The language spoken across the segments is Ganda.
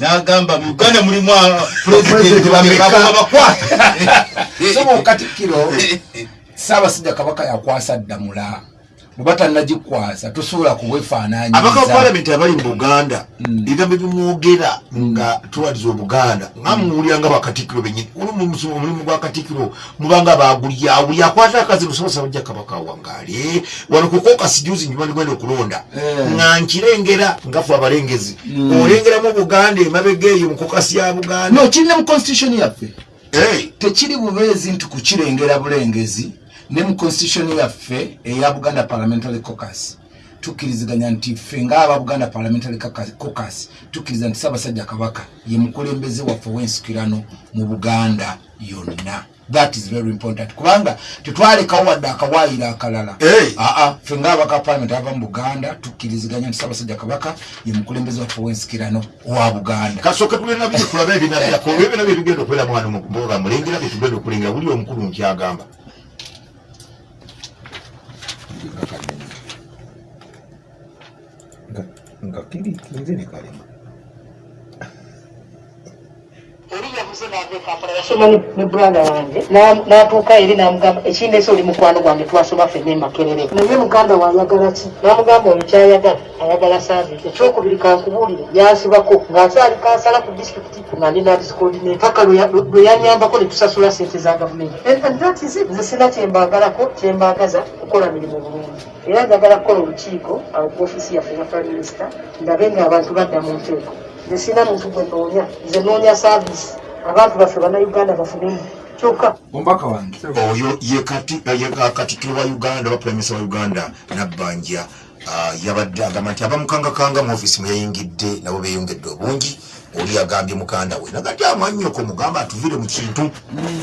nagamba mu uganda mulimu pulezidenti bamekabakwata sobo katikkiro saabasajja kabaka yakwasa ddamula bwe tannagikwasa tosobola kuwefaananyiza abaka ba palamenti abali mu buganda ebigambo bimwogera nga tulwaliza obuganda nga muwulira nga bakatikkiro benyini omulimu gwa katikkiro mubanga bagulya buli akwata akazi musobosa bajja kabaka wangaale wano kukokasi juzi nyuma ndigwenda okulonda. Nga nkirengera ngafu abalengezi olengeramu obuganda emabega eyo mukokasi ya buganda. No kirina mu constitution yaffe. Tekiri bubeezi nti kukirengera bulengezi ne mu constitution yaffe eya buganda parliamentary caucus. Tukkiriziganya nti ffe ngaaba buganda parliamentary caucus tukkiriza nti ssaabasajja kabaka ye mukulembeze waffe w'ensikirano mu buganda yonna. That is very important. Kubanga tetwalekawo wadde akawaayiro akalala. Aa ffe ngaabaka parliament ava mu buganda tukkiriziganya nti ssaabasajja kabaka ye mukulembeze waffe w'ensikirano wa buganda. Kasooka tulina biri tulabe ebinaddako olwo ebyo nabyo ebigenda okubeera mwana mboga mulengera bye tugenda okulengera buli omukulu nkyagamba 楽器で言ってんじゃねえか、あれ。Oli yavuze nava ekampala yasoma ne- branda wange. Na- n'atuuka eri n'amugamba ekindeese oli mukwano gwange twasoma ffenna emakerere naye muganda waayagala ki? N'amugamba oyo kyayagala ayagala saavisi ekyokubiri kankubuulire. Yansibako ng'akyali kansala ku disitulikiti nga ndi nadiscoordinate paka lwe ya- lwe yanyambako ne tusasula sente za gavumenti. Nze sina kyembaagalako kyembaagaza kukola mirimu bulungi era njagala kukola olukiiko awo ku ofiisi yaffe ya prime minister ndabe ng'abantu badda mu nteeko nze sina muntu gwe noonya. Nze noonya saavisi abantu baffe bannayuganda bafunemu kyokka omubaka wange oyo ye kati- ye katikkiro wa uganda oba puramisa wa uganda nabbanja. Ah, yabadde agamba nti abamukangakanga mu ofiisi mwe yayingidde nabo beeyongedde obungi oli agambye mukanda we. Nagati amanyoko mugamba atuvire mu kintu.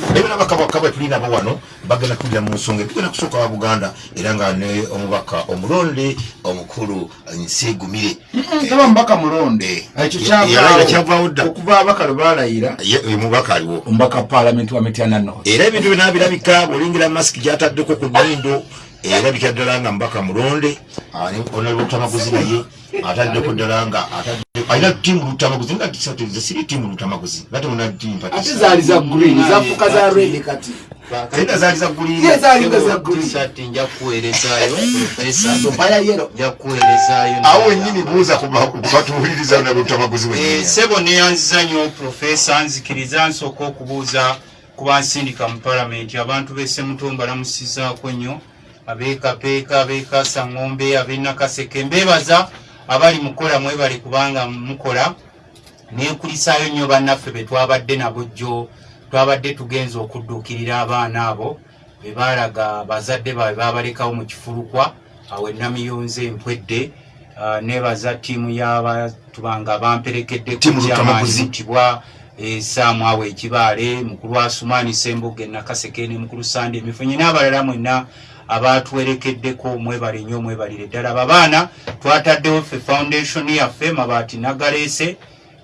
Ebyo nabakabaka bwe tulina abo wano bagenda tulira mu nsonga tugenda kusooka wa buganda era nga ne omubaka omulonde omukulu nseegumire taba mubaka mulonde ekyo kyavaawo dda okuva abaka lwe ye mubaka aliwo. Omubaka palamenti wa mityana north. Era ebintu byona birabika bwolengera masiki gyataddeko ku nyindo erabika ddala nga mubaka mulonde onalutamaguzi naye ataddeko ddala nga atadde- alina tiimu lutamaguzi nga tisatirize siri tiimu lutamaguzi nga temuna tiimu ate zaali za green zafuka za red kati. Era zaali za ye guliira zaalinga za green. Tisati nja kuweerezaayo profesa mpaya yero nja kuweerezaayo awo wennyini buuza kubatuwuliriza na lutamaguzi Eh, sebo neyanziza nnyo profesa nzikiriza nsooka okubuuza ku bansindika mu palamenti abantu b'essemutumba lamusizaako nnyo abeekapeeka abeekasa ngombe ab'enakaseke mbeebaza abali mukola mwebale kubanga mukola neekulisaayo nnyo bannaffe be twabadde nabo jjo twabadde tugenza okudduukirira abaana abo be baalaga bazadde baabwe babalekawo mu kifulukwa awo enamiyonze empwedde nebaza ttiimu y'abatubanga bamperekedde kutibwa esaamu awo ekibaale mukulu asumaani sembuga enakaseke ne mukulu sande emifunye n'abalala mwenna abatwerekeddeko mwebale nnyo mwebalire ddala babaana twataddewo ffe foundation yaffe mabaati nagaleese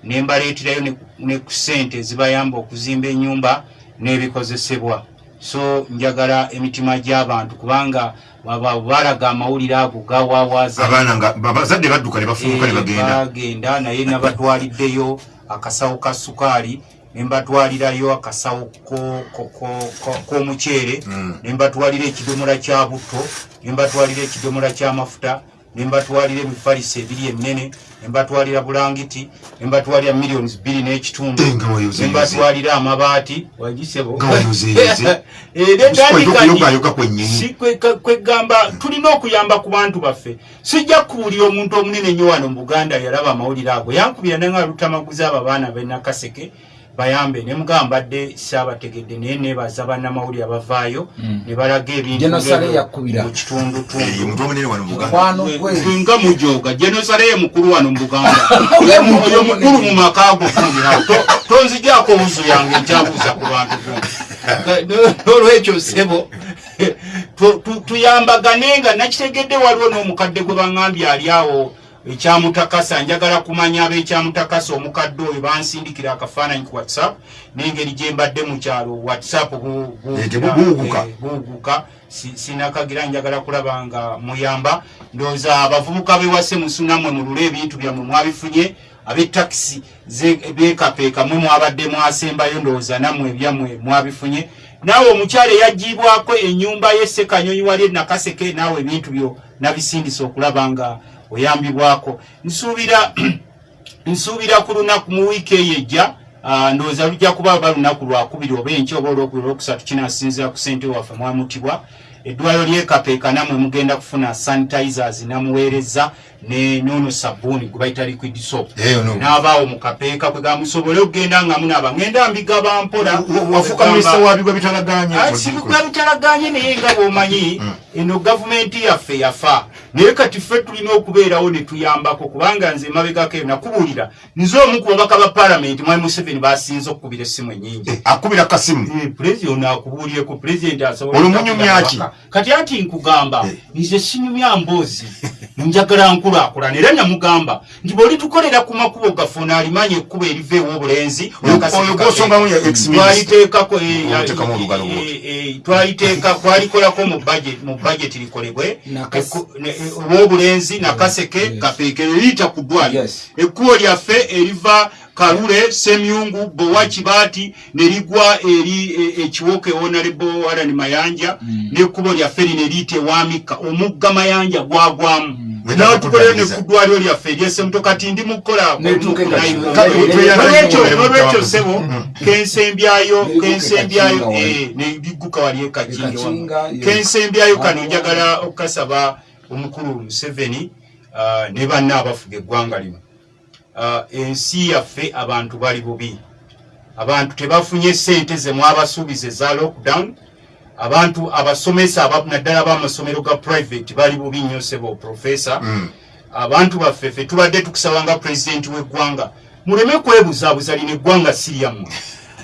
ne mbaleeterayo ne- ku ssente ezibayamba okuzimba ennyumba n'ebikozesebwa. So njagala emitima gy'abantu kubanga balaga amawulire ago gawawaaza abaana nga bazadde badduka ne bafuluka ne Eh, bagenda. naye nabatwaliddeyo akasawo ka sukaali nembatwalirayo akasawo ko- ko- ko- ko- k'omuceere. Mm. nembatwalira ekidomola kya butto nembatwalira ekidomola ky'amafuta nembatwalira emifaliso ebiri eminene nembatwalira bulangiti nembatwalira millions bbiri n'ekitundu Eh, nembatwalira amabaati. Wagisebo Nga wayozeyoze. era entandika ndi- yogayoga kwennyini. si kwe- kwe- kwegamba tulina okuyamba ku bantu baffe. Sijja kubuulira omuntu omunene nnyo wano mu buganda yalaba amawulire ago. Yankubira nenga lutamaguzi abo abaana benakaseke bayambe ne mugamba dde saabategedde naye nebaza bannamawulire abavaayo ne balaga ebintu Genosale ebyo yakubira. mu Eh, kitundutundu omuntu omunene wano mu buganda. Mukwano gwe Gwe nga mujoga genosale ye mukulu wano mu buganda. Oyo mukulu mu maka go funira tonzijako wuzu yange nkyabuuza ku bantu nolwekyo sebo tu- tu- tuyambagane nga nakitegedde waliwo n'omukadde gwe baŋŋambye ali awo ekyamutakasa njagala kumanya ab'ekyamutakasa omukadde oyo bansindikira akafaananyi ku whatsapp n'engeri gye mbadde mu kyalo whatsapp Eh, eh, buuguka Si- sinakagira njagala kulaba nga muyamba. Ndowooza abavubuka bewase musunamwe mulule ebintu byammwe mwabifunye abetakisi bekapeeka mwe mwabadde mwasembayo ndowooza nammwe ebyammwe mwabifunye. Naawe omukyala eyagibwako enyumba yesekanyonyi wali enakaseke naawe ebintu byo nabisindisa okulaba nga oyambibwako. Nsuubira nsuubira ku lunaku mu wiiki eyo ejja ndowooza lujja kuba ba lunaku lwakubiri oba enkya oba olwokubiri olwokusatu kinasinzira ku sente waffe mwamutibwa eddwaliro lyekapeeka namwe mugenda kufuna sanitizers namuweereza ne nono sabuuni gwe bayita liquid soap. N'abaawo mu kapeeka kwe gamusobole okugenda nga munaaba. Ngenda mbigaba mpola. Wafuuka minisita wa bigwa bitalaganye bitalaganye naye nga bwomanyi eno gavumenti yaffe yafa. Naye kati ffe tulina okubeerawo ne tuyambako kubanga nze mabegako eyo nakubuulira. Nze omu ku babaka ba palamenti mwami museveni basinze okukubira essimu enyingi akubira kasimu. Pulezidenti ono akubuulyeko pulezidenti asobola Olumunyumya okukubira ki? ababaka. Kati ati nkugamba Eh. nze sinyumya mboozi njagala nkulaakulana era namugamba nti bwolitukolera ku makubo gaffe onaalimanya ekkubo eriva ew'obulenzi ex-minister. twaliteekako eh, eh, twaliteeka twalikolako mu bajeti likolebwe ow'obulenzi nakaseke kapeekero liyita ku ddwaliro Yes. ekkubo lyaffe eriva kalule semyungu bowa kibaati ne ligwa eri e- ekiwoka ewonalebo alani mayanja n'ekkubo lyaffe lino eriyita ewamika omugga mayanja gwagwamu. Tukolere ne ku ddwaliro lyaffe eryesemuto kati ndi N'etuuka e sebo kensembyayo e kensembyayo wali. eh, negiguka wali E yes. kensembyayo kano njagala okukasaba omukulu museveni ah, ne banna abafuga eggwanga lino ensi yaffe abantu bali bubi. Abantu tebafunye sente ze mwabasuubiza eza lockdown. Abantu abasomesa aba- naddala b'amasomero ga private bali bubi nnyo sebo profesa abantu baffe ffe tubadde tukusaba nga pulezidenti w'eggwanga muleme kwebuzaabuza lino eggwanga siryammwe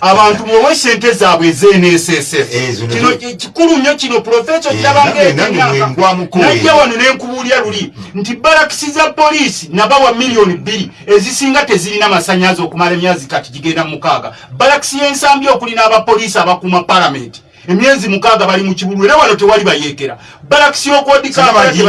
abantu muwe sente zaabwe ez'nssf Ezo kino kikulu nnyo kino profesa Eh, okiraba nange- nange mwengwamuko najja eyo. wano nenkubuulya luli nti barakisi za poliisi nabawa miliyoni bbiri ezisinga tezirina masanyazi okumala emyezi kati gigenda mu mukaaga. Barakisi y'ensambi okuli n'abapoliisi abakuuma palamenti emyezi mukaaga bali mu kibulu era wano tewali bayeekera masanyazi.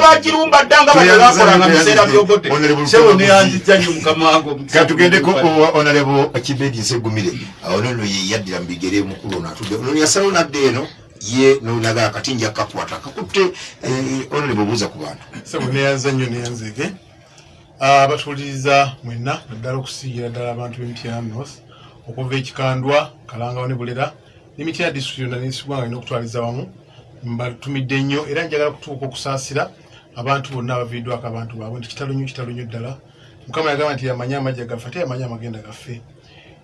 bagirumba. dda nga bano Tweyanziza, bakolanga mu biseera tweyanziza. byobote Honorable sewo Lukago neyanziza nnyo mukama wange omusawo. katugendeko onalebo kibedi nsegumire awo nono ye yaddira mu bigere mukulu ono atudde ono yasalawo nadde eno ye nonaga akati nja kakwata kakutte onalebo obuuza ku bantu sebo neyanza nnyo neyanzege abatuuliriza mwenna naddala okusiigira ddala abantu b'emityana north okuva ekikandwa kalangawo ne bulera n'emityana district yonna nesigwa nga alina okutwaliza wamu mbatumidde nnyo era njagala kutuuka okusaasira abantu bonna abaviiddwako abantu baabwe. Nti kitalo nnyo kitalo nnyo ddala. Mukama yagamba nti yamanye amajja gaffe ate yamanye amagenda gaffe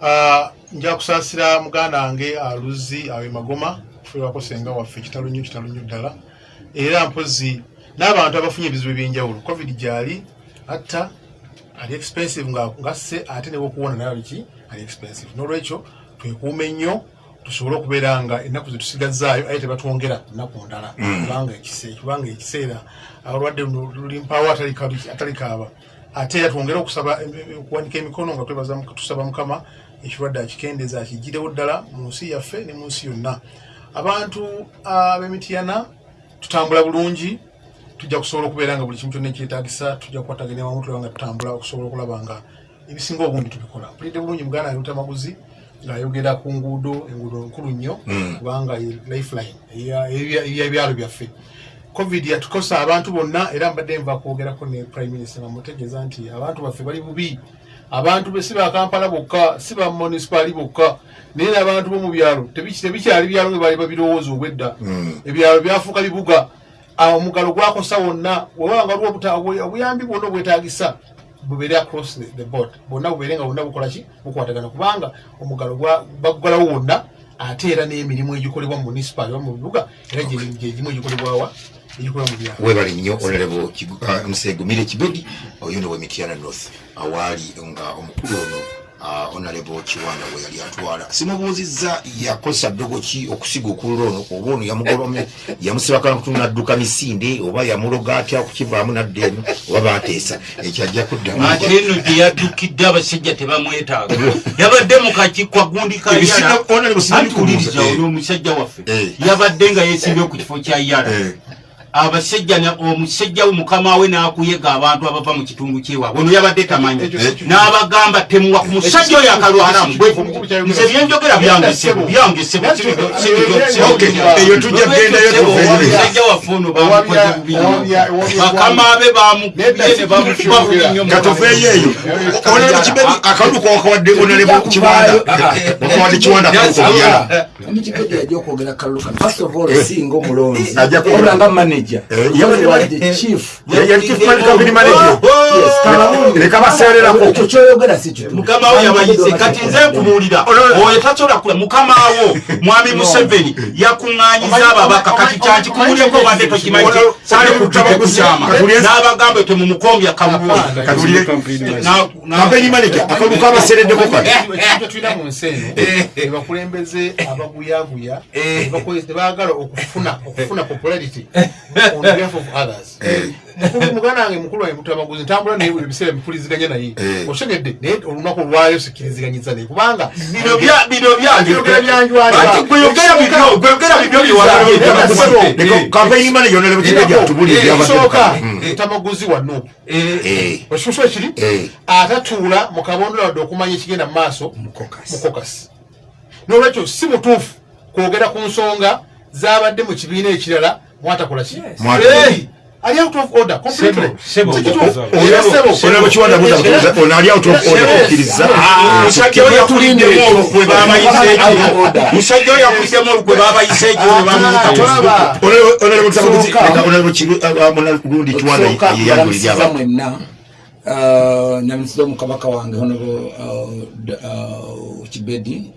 Ah, nja kusaasira muganda wange aluzi awe magoma kufuirwako senga waffe kitalo nnyo kitalo nnyo ddala. Era mpozi n'abantu abafunye ebizibu ebyenjawulo covid gyali atta ali expensive nga ngasse ate newokuwona naye aliki ali expensive. Nolwekyo twekuume nnyo tusobole okubeera nga ennaku zetusigazaayo aye tebatwongera nnaku ndala kubanga ekise- kubanga ekiseera olwadde luno lulimpawo atali kabi- atali kaaba. Ate era twongere okusaba okuwanika emikono nga tusaba mukama ekirwadde akikendeeza akigirewo ddala mu nsi yaffe ne mu nsi yonna. Abantu ab'emityana tutambula bulungi tujja kusobola okubeera nga buli kimu kyonna ekyetagisa tujja kukwataganya wamu tulaba nga tutambula okusobola okulaba nga ebisinga obungi tubikola. Mpulidde bulungi muganda wange lutamaguzi ng'ayogera ku nguudo enguudo nkulu nnyo kubanga ye lifeline eya- ebya- eby'ebyalo byaffe. Covid yatukosa abantu bonna era mbadde nva kwogerako ne prime minister namutegeeza nti abantu baffe bali bubi. Abantu be si ba kampala bokka si ba municipali bokka naye n'abantu b'omu byalo tebikyali byalo bwe baali babirowooza obwedda. Ebyalo byafuuka bibuga. Omugalo gwakosa wonna wewanga waliwo obuta- obwe- obuyambi bwonna obwetagisa bubeere across the, the board. Bwonna bubeere nga bwonna bukolaki bukwatagana. Kubanga omugalo bagugalawo wonna ate era n'emirimu egikolebwa mu municipal oba mu bibuga era gye- gyegimu egikolebwawa webale nnyo onalebo nsegumire kibedi oyo no wemityana north awaali nga omukulu ono onalebo kiwanda we yali atwala. Simubuuzizza yakozesa ddogo ki okusiga okulula ono? Oba ono yamugobamu yamusibakana kutunadduka misinde oba yamuloga atya okukivaamu nadde eno oba bateesa ekyo ajja kuddamu. Ate eno gye yaddukidde abasajja tebamwetaaga. Yabadde mu kakikwa gundi Honorable, kayalaantuwuliriza eh. oli omusajja waffe. Eh. yabadde nga yeesimbye ku kifo kya yala. Eh. Abasajja omusajja we mukama we n'akuyega abantu abava mu kitundu kyewaabwe ono yabadde tamanyi. N'abagamba temuwa ku musajja oyo akalwalamu nze byenjogera byangesebo byangesebo Okay, eyo tujja kugendayo tuve omusajja waffe ono bamukoze bubi bakama be bamukubye ne bamukuba bubi nnyo katuveeyo eyo. Kiwanda. Ajja obulanga manager Eh, Because wadde chief yali chief campaign manager Yes, kalawuni. leka baseererako ekyo kyoyogera si kituufu. mukama wo yabayize kati nze nkubuulira oyo tasobola kula mukama wo mwami museveni yakuŋŋanyiza ababaka kati kyankikubulyeko obadde tokimanyi sale kutaba kukyama n'abagamba Na- na- campaign manager akalulu kabaseereddeko kati mu nsi eno ebakulembeze abaguyaguya tebaagala okufuna popularity on behalf of others. Mukulu- muganda wange mukulu wange mutamaguzi ntambula naye buli biseera mpuliziganya naye. Eh. osegedde naye olunaku olwayo sikiriziganyiza naye. Kubanga bino bya- bino byange Byogera byanjwalira. Ati gweyogera bibyo gweyogera bibyo byewalabye Leka campaign manager onalebo kibedi atubulire byabadde ekisooka Mm. mutamaguzi wano Eh, ekisusu ekiri? Eh. atatuula mu kabonero wadde okumanya ekigenda mu maaso. Mu kokasi n'olwekyo si mutuufu kwogera ku nsonga zabadde mu kibiina ekirala mwatakola ki ali out of order completely Sebo, ali out of order musajja oyo babayise ekyo musajja oyo babayise ekyo ne mwenna uh, namisiza omukabaka wange kibedi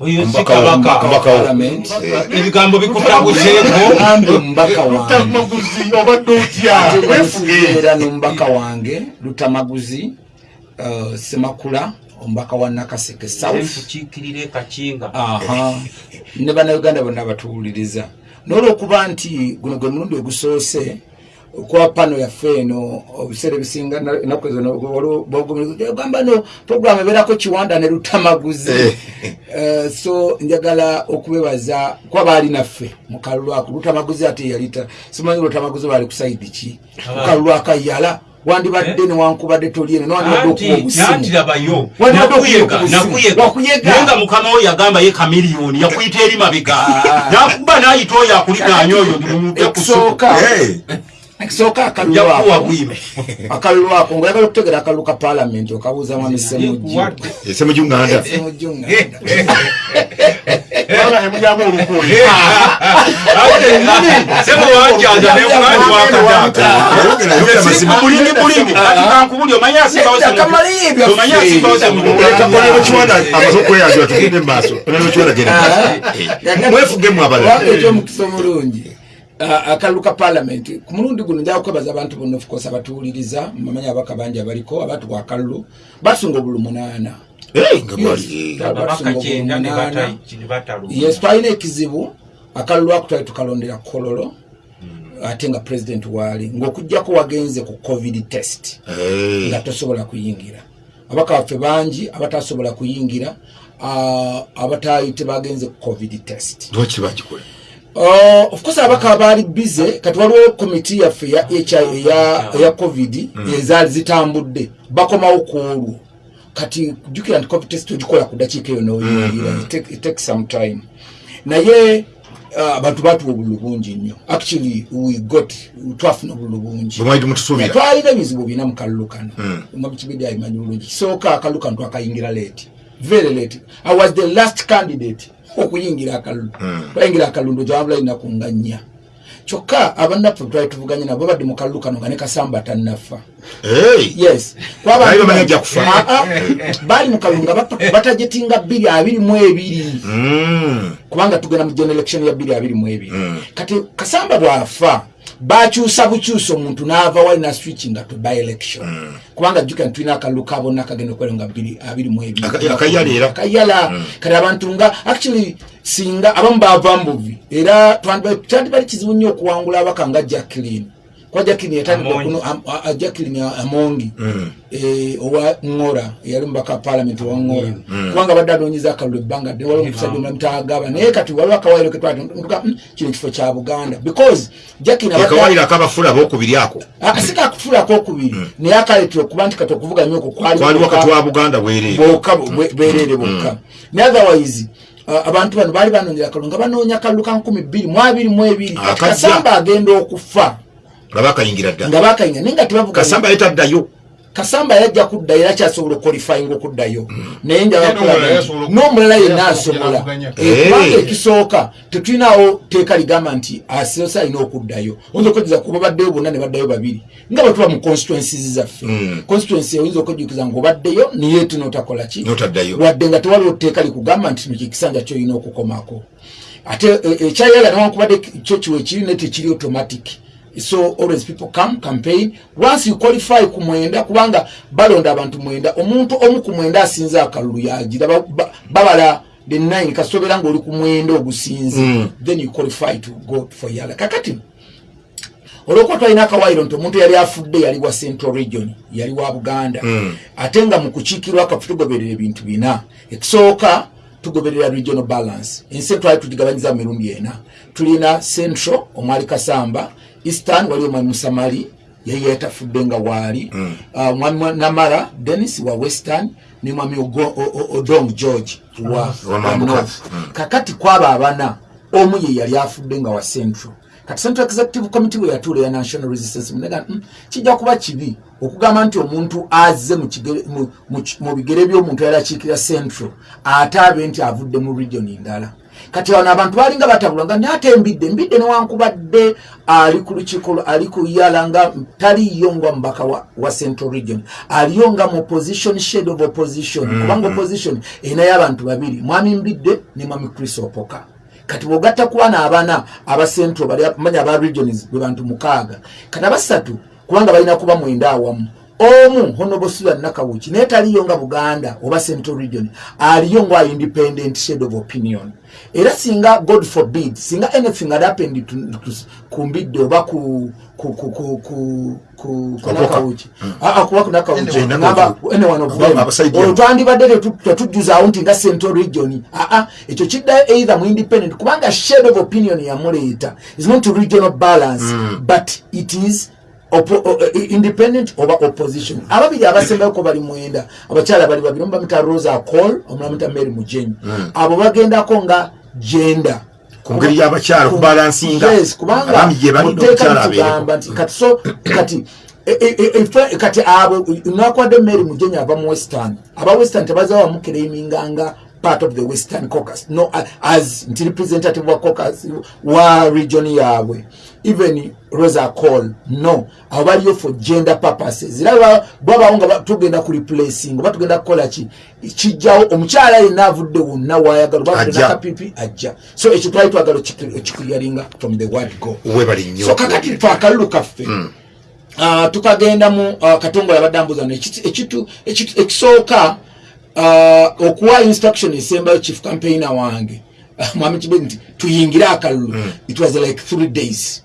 Omubaka wo- kabaka. omubaka wo. parliament. Ebigambo bikutabuseeko ambe omubaka wange. Mutamaguzi obadde otya? Weefuge era n'omubaka wange lutamaguzi uh, semakula omubaka wa nakaseke south. Ne bannayuganda bonna batuwuliriza. N'olwokuba nti guno gwe mulundi ogusoose kwa pano yaffe eno obiseera ebisinga na- ennaku ezo ogamba no programu ebeerako kiwanda ne lutamaguzi. Eh, so njagala okubebaza kwa baali naffe mu kalulu ako lutamaguzi ate yalita simanyi lutamaguzi baali ku saidi ki? Ku kalulu akayala wandibadde newankubadde toliene newandibadde okuba obusimu. nantirabayo Wandibadde nakuyega okuba obusimu. nakuyega. Wakuyega. naye nga mukama we yagamba ye kamiliyoni yakuyita eri mabega nakuba nayita oyo akulinaanya oyo ndimumupya ekisooka akalulu akalulu ako ngaoyagala okutegera akalulu ka paalamenti okabuuza mwami semujju ese mu Ah, akalulu ka paalamenti ku mulundi guno njaga kwebaza abantu bonna ofcourse abatuwuliriza mumanyi abaka bangi abaliko abantu ku akalulu batusunga obulu munaana. Eh, yes. twalina ekizibu. Akalulu ako twali tukalondera kololo ate nga pulezidenti waali ng'okugjako wagenze ku covid test Eh. nga tosobola kuyingira. Abaka baffe bangi abatasobola kuyingira ah, abataayi tebagenze ku covid test. Lwaki bagikola of course abaka baali bize kati waliwo komiti yaffe ya eya, eya covid ezaali zitambudde. Bakomawo ku olwo. Kati jukira nti covid test ogikola ku dakiika eyo It take- it takes some time. Naye uh, abantu batuwa obululu bungi nnyo. Actually we got twafuna obululu bungi. Bwemwali mutusuubira twalina ebizibu bina mu kalulu kano mabikibidi ayimanyi bulungi. Kisooka akalulu kano twakayingira late. Very late. I was the last candidate okuyingira akalulu. Twayingira akalulu ndojawabula inaku nga nnya. Kyokka abannaffe twali tuvuganye nabo badde mu kalulu kano nga ne kasamba tannafa. Yes. Baali. Ah, ah. baali mu kalulu nga bata- batajetinga bbiri abiri mu ebiri. Mm. kubanga tugenda mu general election ya bbiri abiri mu ebiri. Kati kasamba bwafa bakyusa bukyusa omuntu n'ava wali na switchinga to by election kubanga jjukira nti tulina akalulu ka bonna kagenda okwera nga abiri mu akayala kati abantu nga actually singa abamu bava mbuvi era twandiba- kyandibali kizibu nnyo okuwangula abaka nga jacklin kwa jacklin yatandika kuno jacklin amongi. Mm. eh, owa ngora eyali mubaka parliament wa ngora. Kubanga badde anoonyeza akalulu ebbanga ddene waliwo omusajja omulamu taagaba naye kati waliwo akawairo ketwatuka kino kifo kya buganda. Because akawaire akabafula abokubiri ako. Akasika akutulako okubiri naye akaletera okuba nti kati okuvuganya okwo kwaliwo kati wa buganda bwereere. Bokka naye otherwise abantu bano baali banoonyera akalulu nga banoonya akalulu ka nkumi bbiri mu abiri mu ebiri. Kati kasamba agenda okufa nga bakayingira dda. Nga bakayinga naye nga tebavuga kasamba yetaddayo. Kasamba yajja kuddayo era kyasobola okwalifyinga okuddayo. Naye Naye n'omulala yenna asobola. Eh, kubanga Eh. ekisooka tetulinawo teeka ligamba nti asosa alina okuddayo. Oyinza okwejjuza kuba baddeyo bonna ne baddayo babiri. Nga bwe tuba mu constituencies zaffe. Mm. constituency oyinza okwejjukiza ngaobaddeyo niye tu notakola ki? Wadde nga tewaliwo tteeka likugamba nti kino kyekisanja kyolina okukomako. Ate eh, ekyayaga newankubadde kyo kiwe kiri ne tekiri automatic so always people come campaign. Once you qualify ku mwenda kubanga balonda abantu mwenda omuntu omu ku mwenda asinze akalulu yagira ba- ba- babala the nine kasobera ngaoli ku mwenda ogusinze Mm. then you qualify to go for yala kakati olwokuba twalina akawairo nti omuntu yali afudde yali wa central region yali wa buganda Mm. ate nga mu kukiikirwa kafe tugoberera ebintu bina. Ekisooka tugoberera regional balance. Ensi twali tugigabanyiza mu mirundi ena. Tulina central omwali kasamba eastern waliwo mwami musamali yeye yatafudde nga waali Mm. mwami wa- namara denis wa western ne mwami odong george wa, north. Mm. kakati kwaba abana omu ye yali afudde nga wa central. Kati central executive committee bwe yatuula ya national resistance munega mm, kijja kuba kibi okugamba nti omuntu azze mu bigere by'omuntu yali akiikira central ate abe nti avudde mu region ndala kati wano abantu balinga batabulanga naye ate embidde embidde newankubadde ali ku lukiiko ali ku yala nga taliyo nga mubaka wa, wa central region. Aliyo nga mu opposition shade of opposition. Kubanga opposition erinayo abantu babiri mwami mbidde ne mwami chris opoka. Kati bwogatta ku bana abana aba central bali manya aba regions bwe bantu mukaaga. Kati abasatu kubanga balina kuba mwenda awamu omu honobosula nakawuki naye taliyo nga buganda oba central region aliyo nga independent shade of opinion. Era singa god forbid singa anything had happened ku mbidde oba ku ku ku ku ku ku ku nakawuki Ah, ah, kuba ku nakawuki Anyone ngamba of you. anyone of Aba- them. abasajja. olwo twandibadde tetu- tetujjuzaawo nti nga central region aa ekyo kiddayo either mu independent kubanga shade of opinion yamuleeta. Is not regional balance but it is independent oba opposition? Ababiri abasembeko bali mwenda. Abakyala bali babiri omu bamita rosa col omulala bamita mary mujenyi abo bagendako nga genda Ku ngeri y'abakyala litugamba nti kati so kati e- e- e- kati abo nakwadde mary mujenyi ava mu western. Aba western tebaza wamukereiminganga part of the western caucus no as nti representative wa caucus wa region yaabwe even rosa call no. Abo baliyo for gender purposes. Era bwabawo nga tugenda ku replacing oba tugenda kukola ki? Kijjawo omukyala yenna avudde wonna wayagala oba Ajja. so ekyo twali twagala okikiriyalinga from the word go. So kakati twe akalulu kaffe. Ah, tukagenda mu ah, katongo yabadde ambuza no ekitu- ekitu- ekisooka okuwa instruction esembayo chief campaigner wange. Mwami kibe nti tuyingire akalulu. It was like three days.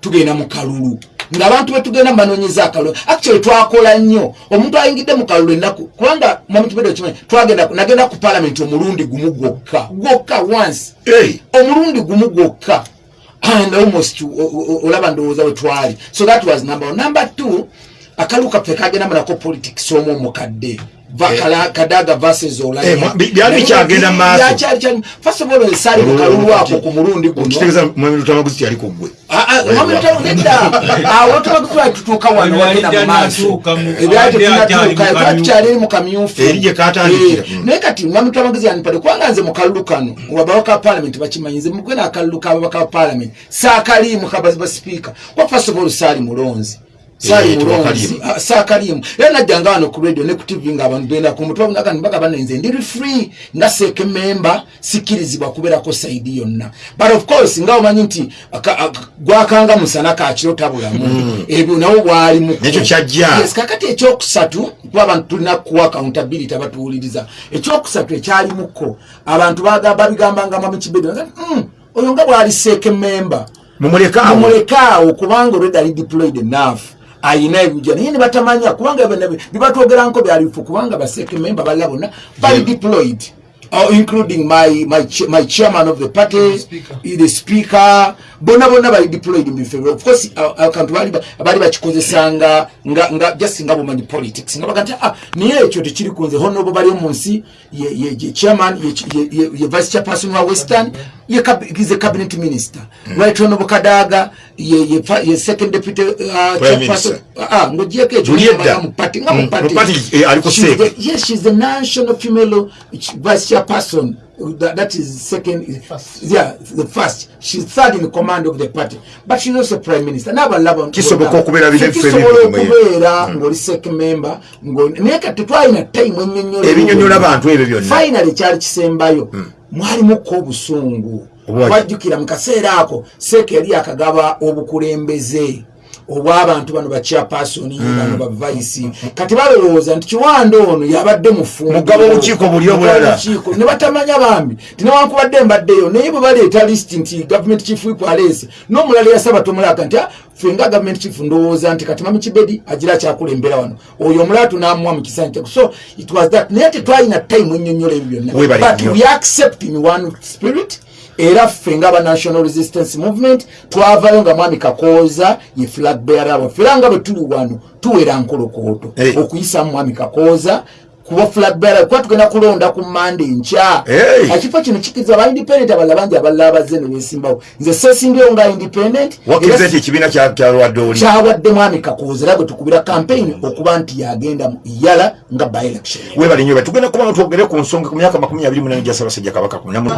Tugenda mu kalulu. Ngaabantu betugenda mubanoonyeza akalulu. Actually twakola nnyo. Omuntu ayingidde mu kalulu ennaku kubanga mwami kibedo okimanyi twagenda nagenda ku parliament omulundi gumu gwokka. Gwokka once. Hey. omulundi gumu gwokka. And almost olaba ndowooza we twali. So that was number one. Number two akalu kaffe kagenda mulako politics Eh. kala- kadaga versus Olanya. Eh, bikyagenda mu maaso. Byakyali- kyali- first of all esaali mu kalulu ako ku mulundi guno okitegeeza mwami lutamaguzi tyali ku ggwe. Nedda awo tubagutwala tutuuka wano wagenda mu maaso ebyali abadde akyali mu tetunnatuuka kamyu- tukyali eri mu kamyufu Eri gye kaatandikira. Eh, naye kati mwami twamagezi yanipade kubanga nze mu kalulu kano ababaka ba palamenti bakimanyi nze mugwena akalulu kababaka ba palamenti saakaliimu kabaziba sipiika kwa first of all saali mulonzi Eh, tewakaliimu. Ah, era najjanga wano ku radio ne ku tv nga abantu genda ku mutwe nibaga banenze ndiri free nga seeke memba sikkirizibwa kubeerako saidi yonna. But of course nga omanyi nti aka- aka- gwakanga musana kakiro tabulamu. Ebyo nawo bwali mu Nekyo kyajja. yes kakati ekyokusatu kuba abantu tulina kuwa accountability abatuwuliriza ekyokusatu ekyalimuko abantu babigambanga mwami kibedo mm, oyo nga bwali seeke memba mumulekaawo kubanga olwedde ali deployed enough ayina ebijja naye nebatamanya kubanga bibatwogeranko byalifu kubanga baseke memba balala bonna bali Yeah. deployed Uh, including my, my, ch my chairman of the party Speaker. the speaker bonna bonna bali deployed mu bifo of course uh, akantu bali ba- baali bakikozesanga nga, nga just nga bumanyi politics nga baga nti ah, naye ekyo tekiri kunze honobo bali mu nsi ye, ye, ye chairman ye, ye, ye, ye vice chairperson wa western ye cab is a cabinet minister. Mm. right honobo kadaga ye, ye, fa- ye second deputy uh, Minister. ah, ngogyeko ekyo Juliet nga Mm, mu mu party party, eh, the- national female vice chairperson. That, that is second yeah the first. She's third in command of the party. But she's also prime minister. N'abalaba Kisoboka okubeera bino ebifo kisobola ebimu kumwe. okubeera ng'oli sek member. Ng'oli- naye kati tetwalina time ennyonnyola Ebinyonnyola abantu ebyo byonna. finally kyali kisembayo mwalimukko obusungu wajjukira mu kaseera ako seeka yali akagaba obukulembeze obw'abantu bano bachairpersoni bano bavaisi kati balowooza nti kiwanda ono yabadde mufumbo Mugaba olukiiko buli obulala. Mugaba olukiiko. ne batamanya bambi. Tinawankubadde mbaddeyo naye bwe baleeta lisiti nti gavumenti chief whip aleese n'omulala yasaba tomulaka nti "Ah, ffe nga gavumenti chief ndowooza nti kati mami kibedi agira akyakulembera wano. Oyo omulala tunamuwa mu kisanyi kyako so it was that. Naye tetwalina time ennyonnyola ebyo byonna. But we accept in one spirit era ffe nga aba national resistance movement twavayo nga mwami kakooza ye flag bearer waffe era nga bwe tuli wano tuwera nkolokooto Hey. okuyisa mwami kakooza bearer kuba tugenda kulonda ku mande nkya. Hey. ekifo kino kikiriza aba independent abalala bangi abalala abazze ne beesimbawo nze seesimbyewo nga independent wakkiriza nti ekibiina kya- kyalwadde oli? kyawadde mwami kakooza era gwe tukubira campaign okuba nti yagenda yala nga by election. Webale nyo tugenda kuba twogere ku nsonga ku myaka makumi abiri munane gya ssaabasajja kabaka kunamu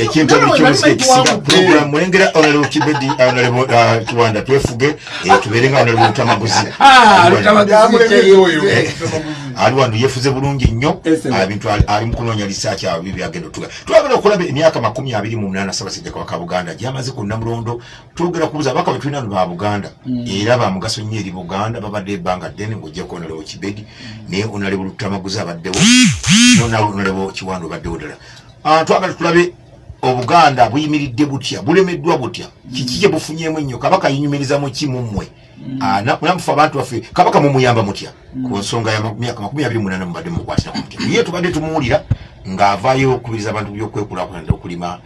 ekintu ebikyusa ekisinga program mulengera onalebo kibedi onalebo kiwanda twefuge eh, tubeere nga onalebo lutamaguzi ali wano yefuze bulungi nnyo sir. ebintu ali- ali mu kunoonya lisaaki abo byagenda otuga. Twagala okulaba emyaka makumi abiri mu munaana ssaabasajja kabaka buganda gyamaze ku namulondo twogera kubuza abaka betulina no ba buganda. Era ba mugaso nnyo eri buganda babadde ebbanga ddene ng'ojjako onalebo kibedi naye onalebo lutamaguzi abaddewo onalebo kiwanda obaddewo ddala. Ah, twagala tulabe obuganda buyimiridde butya bulemeddwa butya kiki kye bufunyemu ennyo kabaka yinyumirizamu ki mummwe Ah, na- namufe abantu baffe kabaka mumuyamba mutya ku nsonga ya ma- myaka makumi abiri munana mubadde mukwatira ku mutya ye tubadde tumuwulira ng'avaayo okukubiriza abantu byokwekulaakulana okulima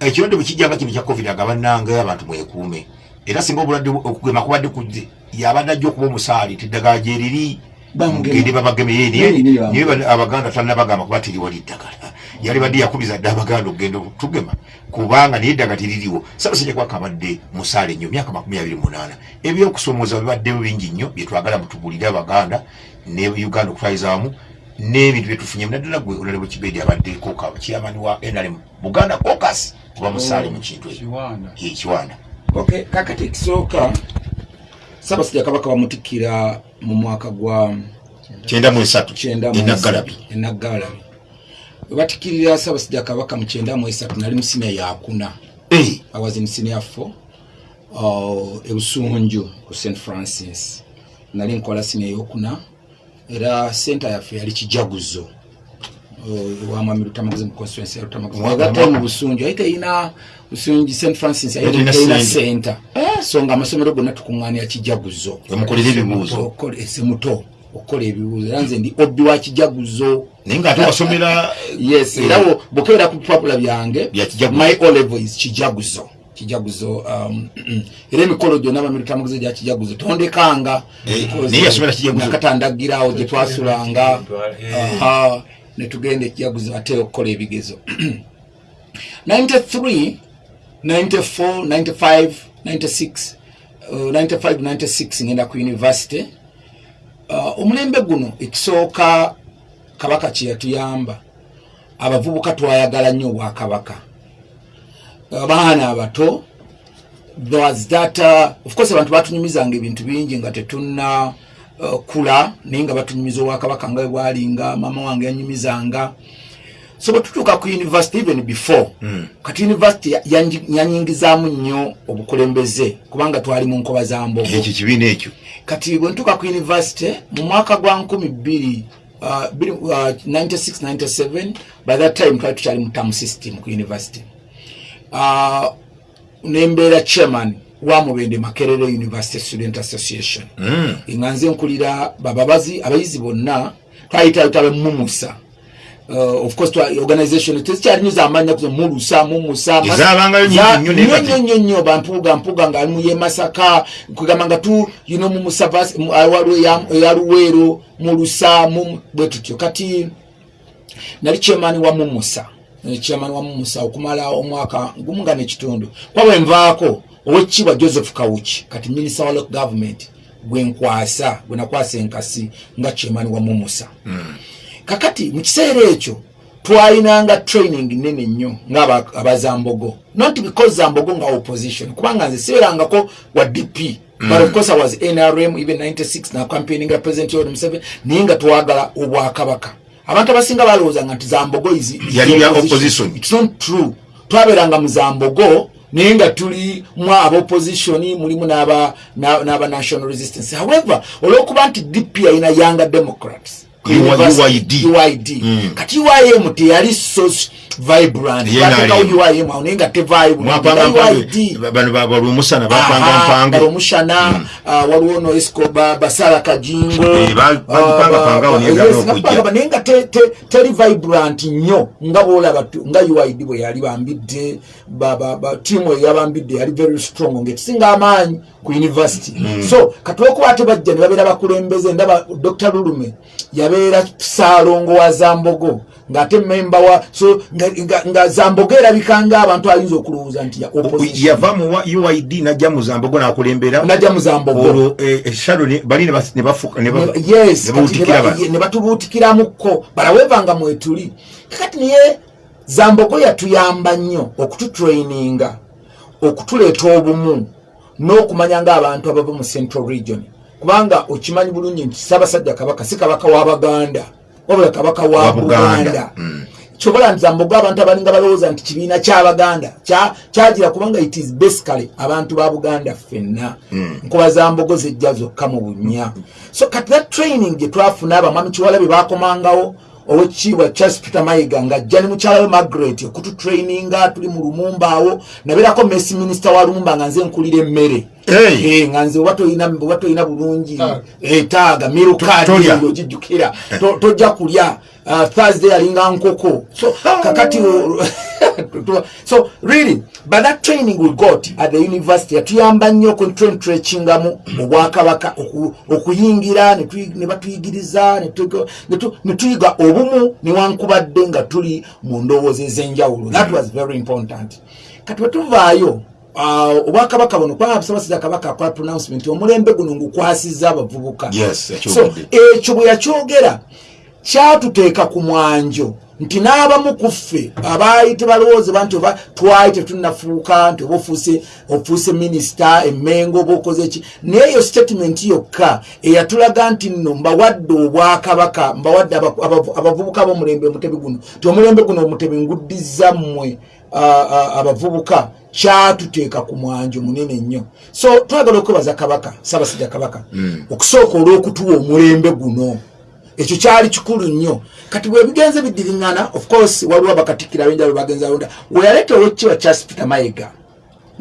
ekirwadde bwe kijjanga kino kya covid agabannanga abantu mwekuume era singa obulwadde bu- okugema kubadde kujje yabadde ajja okuba omusaali tiddagala gyeriri Bamugeme. mugende babageme ye Ye, ye, naye abaganda tanabagamba kuba tiriwali ddagala yali badde yakubiza dde abaganda okugenda okutugema kubanga naye eddagala tiririwo sabasajja kwaka abadde musaale nnyo myaka makumi abiri munaana. Ebyokusomooza bibaddewo bingi nnyo byetwagala mutugulire abaganda ne uganda okutwaliza wamu n'ebintu byetufunye naddala gwe olale bwekibedi abaddeko kiyamani wa nrm buganda cocas kuba musaale mu kintu ekiwanda okay kakati ekisooka sabasajja kabaka bamutikkira mu mwaka gwa kyenda mu webatikirira sabasajja kabaka mu kyenda mu esatu nali musinia yakuna Eh, I was in senior four uh, ebusunju ku st francis. Nali nkola senior eyokuna era center yaffe yali kijaguzo. Uh, wamwami lutamaguzi mu constituency ya lutamaguzi. Wa- yagattayo mu busunju aye teyina busunju st francis aye Teyina teyina center. center. Eh, so nga amasomero gonna tukuŋŋaanira kijaguzo. Ese muto okukola ebibuuzo. Era nze ndi obbi wa kijaguzo naye ngaate wasomera yes Eh. era wo bwokebera ku bipapula byange my o level is kijaguzo kijaguzo um, era emikolo gyonna bamiritamaguzo gya kijaguzo tondekanga Eh, kijaguzo. nakatandagirawo gye twasulanga Eh. aha, ne tugenda ekijaguzo ate okukola ebigezo 93 94 95 96 uh, 95 96 ngenda ku university uh, omulembe guno ekisooka kabaka kyeyatuyamba abavubuka twayagala nnyo obwakabaka abaana abato that uh, of course abantu batunyumizanga ebintu bingi nga tetunna uh, kula naye nga batunyumiza obwakabaka nga bwalinga mama wange yanyumizanga. So bwe tutuuka ku university even before mm. kati university yanyingizaamu nnyo obukulembeze kubanga twali mu nkoba za mbogo. Ekyo kibiina ekyo. Kati bwe ntuuka ku university mu mwaka gwa nkumi bbiri uh, bbiri, uh, 96 97 by that time twali tukyali mu term system ku university. Uh, nembeera chairman wa mubende makerere university student association. Mm. nga nze nkulira bababazi abayizi bonna twayitayita bemumusa Uh, of course twa- organization tezikyalinu zamanya kuza mulusa mumusa nnyo nnyo nnyo bampuga mpuga nga ali muye masaka kugamba nga tu you know mumusa vas- mu- ah, waliwo eya- eya luweero mulusa bwe tutyo kati nali chairman wa mumusa chairman wa mumusa okumala omwaka gumu nga nekitundu. Kwabwe nvaako owekitiibwa joseph kawuki kati minister wa local government gwenkwasa gwenakwasa enkasi nga chairman wa mumusa kakati mu kiseera ekyo twalinanga training nene nnyo ngaabazambogo not because zambogo nga opposition kubanga nze siberangako wa dp but of course i was nrm even 96 na campaigninga president yoweri museveni naye nga twagala obwakabaka. Abantu abasinga balowoozanga nti zambogo. It's not true. Twabeeranga mu zambogo naye nga tuli mu abopposition mulimu n'aba na- n'aba national resistance. However olwokuba nti dp yalina younger democrats UID. uid kati uim teyali so vibrant. Batekawo uim awo naye nga mpange UID. bano balwomusana bapanga Aha, mpange balomushana ah, waliwo no escoba basala kajingo. Eh, naye nga yes, n'okujja. nga te- teri vibrant nnyo. Nga bolaba nga uid bwe yali bambidde ba- ba- ba- tiimu eyo yabambidde yali very strong. Ngaetusinga amaanyi ku university so katulwokuba ate bajja ne babeera bakulembeze ndaba dr lulume yabeera saalongo wa zambogo ng'ate memba wa so nga, nga, nga zambogo erabika ng'abantu ayinza okulowooza nti yava mu uid najja mu zambogo n'akulembera. Najja mu zambogo. Olwo eh, eshalo ne- bali ne yes ne kati bawutikira ne ba- bano. ye- ne batubuutikiramuko balawevanga mwetuli kakati niye zambogo yatuyamba nnyo okututraininga okutuleeta obumu n'okumanya ng'abantu abava mu central region. Kubanga okimanyi bulungi nti ssaabasajja kabaka si kabaka wa baganda wabula kabaka wa Buganda. buganda. Kyobola nti zambogo abantu abalinga balowooza nti kibiina kyabaganda kya- kyagira kubanga it is basically abantu ba buganda ffenna. Nkuba zambogo zijja zokka mu bunya so kati that training gye twafuna abamwami kiwalabe bakomangawo owekitiibwa charles peter mayiga ng'ajja ne mukyala we margaret okututraininga tuli mu lumumba awo nabeerako mesi minisita wa lumumba nga nze nkulira emmere nga nze oba toyina bulungi eh, taaga mirukaadi Tolya. eyo ogijjukira To- tojja kulya. Uh, thursday yalinga nkoko. So kakati o- so really by that training we got at the university yatuyamba nnyo okuntrentrakingamu obwakabaka oku- okuyingira ne tuyi- ne batuyigiriza ne tuyiga- obumu newankubadde nga tuli mu ndowooza ez'enjawulo. That was very important. Kati bwetuvaayo uh, obwakabaka buno kubanga busabasiza kabaka akola pronouncement omulembe guno ngukwasiza abavubuka. Yes, so ekyo bwe yakyogera kyatuteeka ku mwanjo nti n'abamu ku ffe abaali tebalowoozebwa nti oba twali tetunnafuuka nti oba ofuuse ofuuse minisita emmengo oba okoze eki naye eyo statement yokka eyatulaga nti nno mbawadde obwakabaka mbawadde aba- abavu- abavubuka b'omulembe omutebi guno ti omulembe guno omutebi nguddiza mmwe ah, ah, abavubuka kyatuteeka ku mwanjo munene nnyo. So twagala okwebaza kabaka saabasajja kabaka okusooka olw'okutuwa omulembe guno. Ekyo kyali kikulu nnyo. Kati bwe bigenze bidiriŋŋana of course waliwo abakatikkira benjalo bagenza londa weyaleeta owekitiibwa charles peter mayiga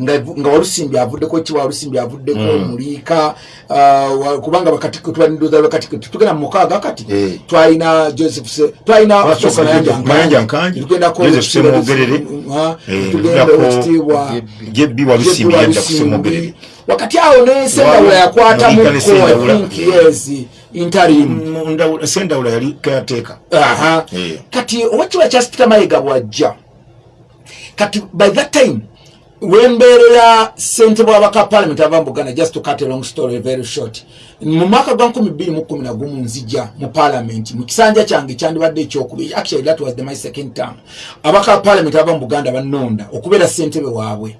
nga walusimbi avuddeko kiwa walusimbi avuddeko muliika ah, wa- kubanga bakatikkiro tubanindoza bakatikkiro tetugenda mu mukaaga kati Eh. twalina joseph Se- twalina Mayanja Tugendako Joseph. Ah, Eh, tugenda owekitiibwa Jebbi Walusimbi Walusimbi. kusemwogerere. wakati awo Muliika ne Sendawula. I think, yes interim Ndawula- sendawula yali kayateeka. Eh. kati owekiwa charles peter mayiga bwajja kati by that time wembeerera ssentebe wabaka parliament ava mu buganda just to cut a long story very short. Mu mwaka gwa 2011 nzija mu parliament mu kisanja kyange kyandibadde ekyokubiri. Actually that was the my second term. Abaka parliament ava mu buganda bannonda okubeera ssentebe waabwe.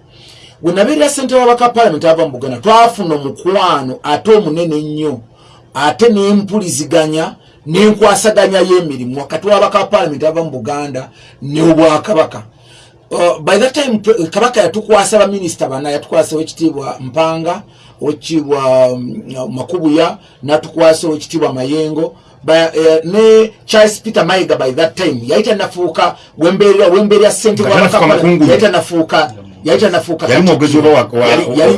We nabeerera ssentebe wabaka parliament ava mu buganda twafuna omukwano ate omunene nnyo ate nempuliziganya nenkwasaganya y'emirimu. Wakati wabaka parliament ava mu buganda neobwakabaka Uh, by that time kabaka yatukwasa baminisita bana yatukwasa owekitiibwa mpanga owekitiibwa um, makubuya natukwasa owekitiibwa mayengo. Eh, ne charles peter mayiga by that time yali tanafuuka wembeerera ssente yali tanafuuka yali tanafuuka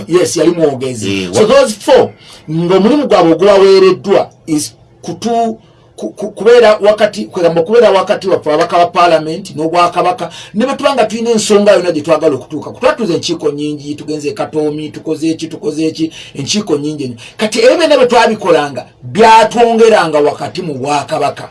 yes yali mwogezi. Eh, so those four ng'omulimu gwabwe ogubaweereddwa is kutu ku- ku- kubeera wakati kwegamba okubeera wakati waffe ababaka ba paalamenti n'obwakabaka ne bwe tuba nga tulina ensonga yonna gye twagala okutuuka kutwatuza enkiiko nyingi tugenze ekatoomi tukoze eki tukoze eki enkiiko nyingi ennyo. Kati ebyo byonna bwe twabikolanga byatwongeranga wakati mu bwakabaka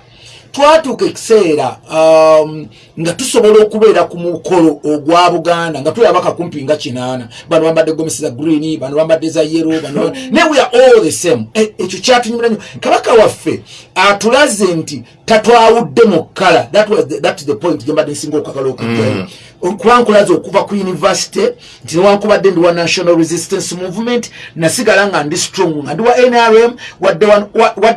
twatuuka ekiseera um, nga tusobola okubeera ku mukolo ogwa buganda nga tuli abaka kumpi nga kinaana. Bano bambadde gomesi za green bano bambadde za yero bano ne we are all the same. E- ekyo kyatunyumira nnyo kabaka waffe atulaze nti tatwawudde mu kkala. That is the point gyembadde nsinga okwagala okujjayo kuba nkulaze okuva ku university nti newankubadde ndi wa national resistance movement nasigala nga ndi strong nga ndi wa nrm wadde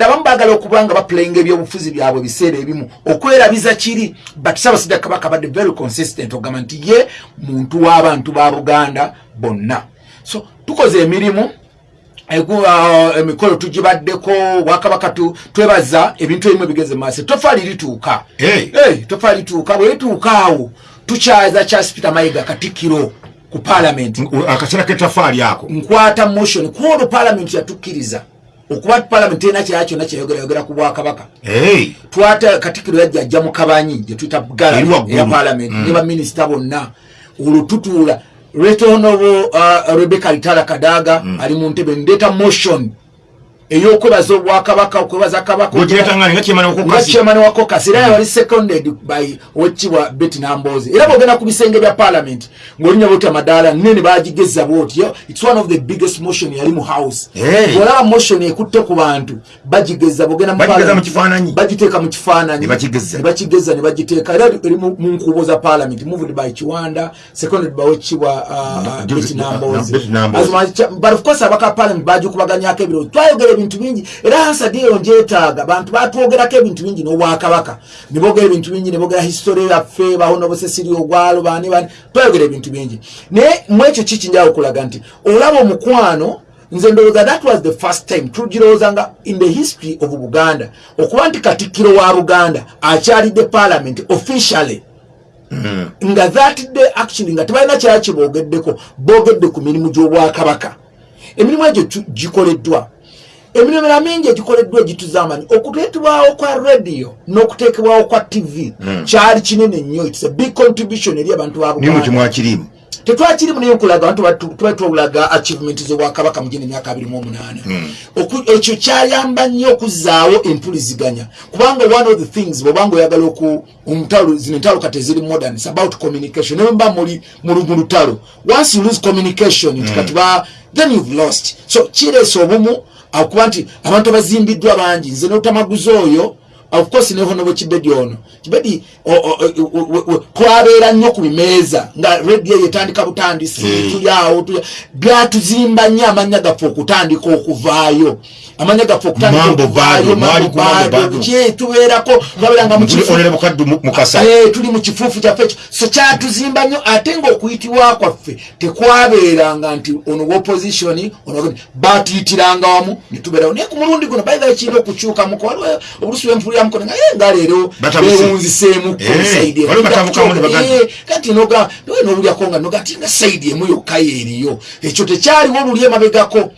abamu baagala okuba nga bapulayinga ebyobufuzi byabwe ebiseera ebimu. Okwerabiza kiri but sabasajja kabaka badde very consistent ogamba nti ye muntu w'abantu ba buganda bonna. So tukoze emirimu ah, emikolo tugibaddeko bwakabaka tu- twebaza ebintu ebimu ebigeze maaso. Hey. Hey, tofaali lituuka bwe lituuka awo tukyaza charles peter mayiga katikkiro ku paalamenti akaseera ketafaali ako. Nkwata motion. Ku olwo paalamenti yatukkiriza okuba paalamenti erina kyala kyonna kyeyogerayogera ku bwakabaka. Twata katikiro yajja ajja mu kabanyi gyetuyita Eri gala eya paalamenti Mm. ne baminisita bonna. Olwo tutuula retonobo uh, rebeka litala kadaga ali mu ntebe ndeeta motion eyokwebaza obwakabaka okwebaza kabaka gogiretanga nga kyemana nga okukasi chairman wa caucus era yali seconded by owekitibwa betty nambozi era bwogenda ku bisenge bya parliament ng'olinya bwoti amadaala nene bagigeza bwotyo its one of the biggest motion yali mu house. Bwolaba motion ekutte ku bantu bagigeza bwogenda mu kifaananyi. kifaananyi. Ne bagiteeka. Era eri mu nkuubo za parliament moved by kiwanda seconded by Nambozi. As much- but of course abaka parliament bagikubaganyako ebiro twayogera ebintu bingi. Era hansadiyo njetaaga bantu batwogerako ebintu bingi n'obwakabaka. Nebogera ebintu bingi nebogera history yaffe bahonobosesiri ogwalo bani bani twayogera ebintu bingi. Naye mu ekyo kikinjawo okulaga nti olaba omukwano nze ndowooza that was the first time tugirowoozanga in the history of buganda okuba nti katikkiro wa buganda akyalidde parliament officially. Nga that day actually nga tebalina kyala kyeboogeddeko boogedde ku mirimu gy'obwakabaka. Emirimu egyo gikoleddwa emirimu emirala mingi egikoleddwa egituzamanyi okuteekebwawo kwa radio n'okuteekebwawo kwa tv kyali kinene nnyo. Its a big contribution eri abantu ba nimu buganda kimwakirimu. Tetwakirimu naye nkulaga bantu batu- tuba twolaga achievement z'obwakabaka mu gino emyaka abiri mu omunaana. Oku- ekyo kyayamba nnyo okuzzaawo empuliziganya. Kubanga one of the things bwobanga oyagala zino entalo kati eziri modern its about communication. Naye mba muli mu lu- mu lutalo once you lose communication nti kati ba then you've lost. So kireesa obumu akuba nti abantu abazimbiddwa bangi nze n'otamaguzi oyo of course ne honobo kibedi ono kibedi twabeera nnyo ku bimeeza nga radio yetandika butandisi Mm. tuli awo tuli- byatuzimba nnyo amanya gaffe okutandika okuvaayo. Amanya gaffe okutandika Mambo okuvaayo, bado, mwali Mambo ku Mambo bado, bado. ki tubeerako twabeeranga mu Tuli kifu- onere mukaddu mu- mukasa. Eh, tuli mu kifuufu kyaffe. Ekyo so kyatuzimba nnyo ate ngaokuyitibwa kwaffe tekwabeeranga nti ono wopposition ono batuyitiranga wamu netubeerawo naye ku mulundi guno baitha kirina okukyukamuko waliwo obulusi bwenfuliramuko nga ye nga leero Batabuse. bewunziseemuko Eh, saidi waliwo batabukamu ne bagamba. kati noga nowe nowulyako nga noga ti nga saidi emu yokka yeeriyo ekyo tekyaliwo luli emabegako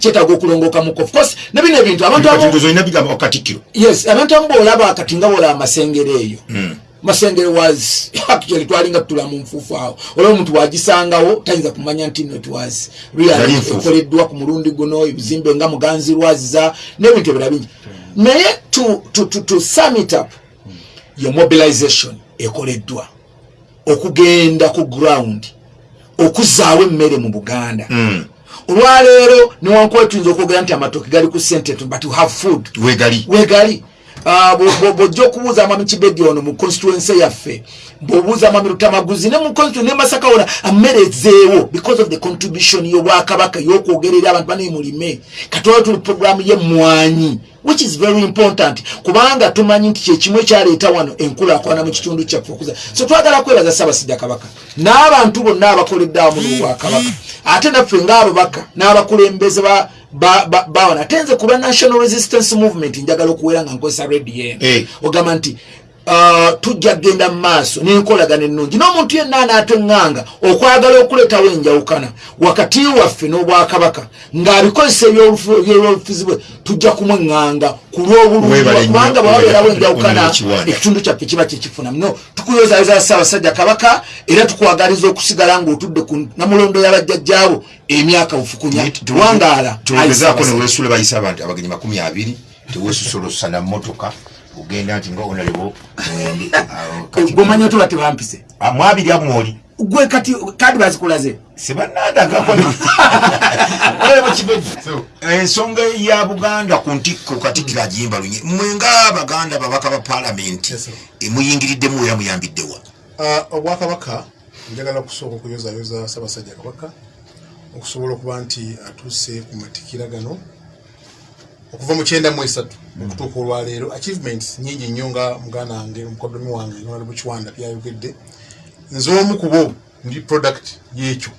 kyetaaga okulongokamuko of course ne bino ebintu abantu abo katikkiro zolina bigamba okatikkiro yes abantu amu boolaba kati nga boolaba amasengere eyo. Masengere was actually twalinga tutula mu nfuufu awo. Olaba omuntu wagisangawo tayinza kumanya nti no it was really ekoleddwa ku mulundi guno ebizimbe nga muganzirwaziza n'ebintu ebirala bingi. Naye to, to, to, to sum it up ye mobilization ekoleddwa. Okugenda ku ground okuzaawo emmere mu buganda. Mm. olwaleero newankuba tuyinza okwogera nti amatooke gali ku sente but to have food. Wegali wegali Ah, bwo- bwo- bwojja okubuuza amami kibedi ono mu constituency yaffe bwobuuza amami lutamaguzi ne mu ne masaka wona ammere ezeewo because of the contribution y'obwakabaka y'okwogera eri abantu bane mulime. Katola tuli programu y'emmwanyi which is very important kubanga tumanyi nti kyekimu ekyaleeta wano enkulaakulana mu kitundu kyaffe okuza so twagala kwebaza ssaabasajja kabaka n'abantu bonna abakoledde awamu n'obwakabaka ate naffe ng'ababaka n'abakulembeze ba ba- ba- bawana ate nze kuba national resistance movement njagala okuwera nga nkozesa radio eno Eh. ogamba nti tujja kgenda mu maaso n'enkolagana ennungi. N'omuntu yenna anaateŋŋanga okwagala okuleetawo enjawukana wakati waffe n'obwakabaka ng'abikozesa ebyolufuzi bwe tujja kumweŋŋanga ku lw'obulungi Weebale nnyo, kubanga bwababeerawo enjawukana ekitundu kyaffe kiba kyekifuna no tukuyozayoza ssaabasajja kabaka era tukwagaliza okusigala ng'otudde ku namulondo y'abajjajjaabo emyaka bufukunya wangaala tulogezaako newesula bayisa abantu abagenyi makumi abiri tewesusolosa na motoka ogenda nti nga onalebo gwomanyi otuba tebampise mwabiri amwoli gwe kati kadi bazikulaze ensonga ya buganda ku ntikko katikiro agiyimba lunye mwe ngaabaganda babaka ba palamenti Yes, sir. emuyingiriddemu era muyambiddewa Ah, obwakabaka njagala kusooka okuyozayoza ssaabasajja kabaka okusobola okuba nti atuuse ku matikira gano okuva mu kyenda mu esatu okutuuka olwaleero achievements nyingi nnyo nga muganda wange omukodomi wange nolali bukiwanda byayogedde. Nze omu ku bo ndi product y'ekyo.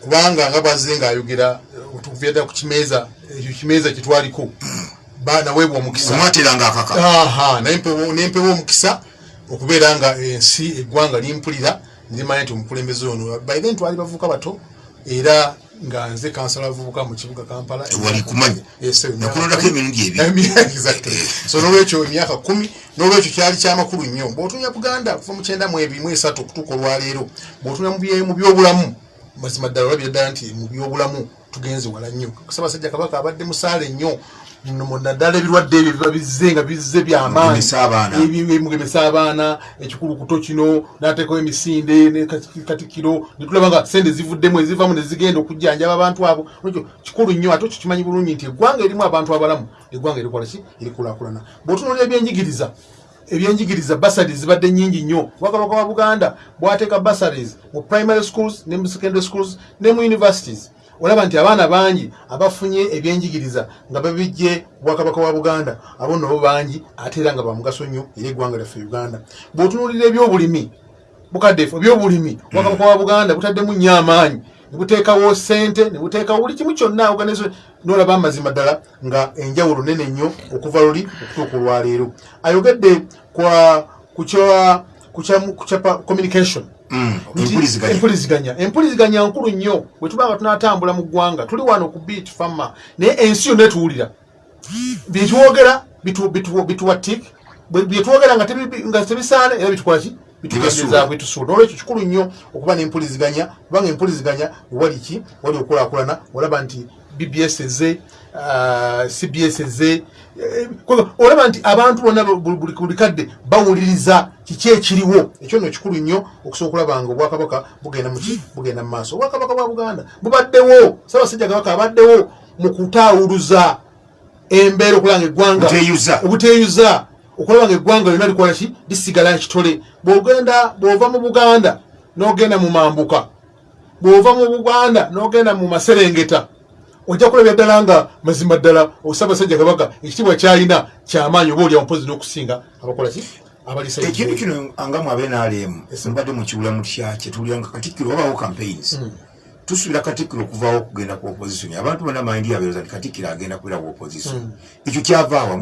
Kubanga nga bwazze ngaayogera tukuvyadda ku kimeeza ekyo kimeeza kyetwaliko naweebwa omukisa omwateranga akaka. Aha nempewo nempewo omukisa okubeera nga ensi eggwanga limpulira ndimanyi nti omukulembeze ono by then twali bavubuka bato era nga nze kansala abavubuka mu kibuga kampala. Nakulondako emirundi. Emyaka- exactly. so nolwekyo emyaka kumi nolwekyo kyali kyamakulu nnyo bwotunya buganda kuva mu kyenda mu ebiri mu esatu okutuuka olwaleero bwotunya mu byobulamu mazima ddala olabira ddala nti mu byobulamu tugenze wala nnyo ssaabasajja kabaka abadde musaale nnyo naddala ebirwadde ebyo biba bizze nga bizze byamaanyi Mugemesa abaana. Abaana ekikulukuto kino nateekawo emisinde katikiro netulaba nga sente zivuddemu ezivamu nezigenda okujjanjaba abantu abo. Ekyo kikulu nnyo ate ekyo kimanyi bulungi nti eggwanga erimu abantu abalamu eggwanga erikola ki? Erikulaakulana bw'otunuulira ebyenjigiriza ebyenjigiriza basaries zibadde nyingi nnyo. Obwakabaka wa buganda bwateeka basaries mu primary schools ne mu secondary schools ne mu universities olaba nti abaana bangi abafunye ebyenjigiriza nga babijje bwakabaka wa buganda abo nabo bangi ate era nga bamugaso nnyo era eggwanga lyaffe uganda. Bw'otunuulira ebyobulimi bukaddeefu ebyobulimi obwakabaka wa buganda butaddemu nnyo amaanyi ne buteekawo sente ne buteekawo buli kimu kyonna organization nolaba amazima ddala nga enjawulo nene nnyo okuva luli okutuuka olwaleero ayogedde kwa ku kya- ku kya- ku kya communication. Mm, empuliziganya empuliziganya nkulu nnyo bwe tuba nga tunatambula mu ggwanga tuli wano ku beat fama naye ensi yonna etuwulira byetwogera bitu- bitu- bituwa tik Bwe- byetwogera nga tebi- nga tebisaana era bitukolaki bitugendeza Bibasuula. bitusuula nolwekyo kikulu nnyo okuba n'empuliziganya kubanga empuliziganya wali ki wali okulaakulana olaba nti bbs ah, cbs eh, kwa- olaba nti abantu bonna bu- bu- buli buli kadde bawuliriza kiki ekiriwo? Ekyo nno kikulu nnyo okusobola okulaba nga obwakabaka bugenda muki bugenda mu maaso. Obwakabaka bwa buganda bubaddewo. Ssaabasajja kabaka abaddewo mu kutaawuluza embeera okulanga eggwanga. Buteeyuza. obuteeyuza okulaba nga eggwanga lyonna likola ki? Lisigala nkitole. Bwogenda bw'ova mu buganda n'ogenda mu mambuka. Bw'ova mu buganda n'ogenda mu maserengeta. Ojja kulabya ddala nga mazima ddala osabasajja kabaka ekitiibwa kyalina kyamaanyi oba olyawo mpozi n'okusinga abakola ki ekintu kino nga mwabe nalemu mbadde mukiwulamu kyakye tuwulira nga katikkiro wabawo campaigns. Tusuubira katikkiro okuvaawo okugenda ku opposition. Abantu bonna mayindi yabeeroza nti katikkiro agenda kubeera ku opposition. Ekyo kyavaawa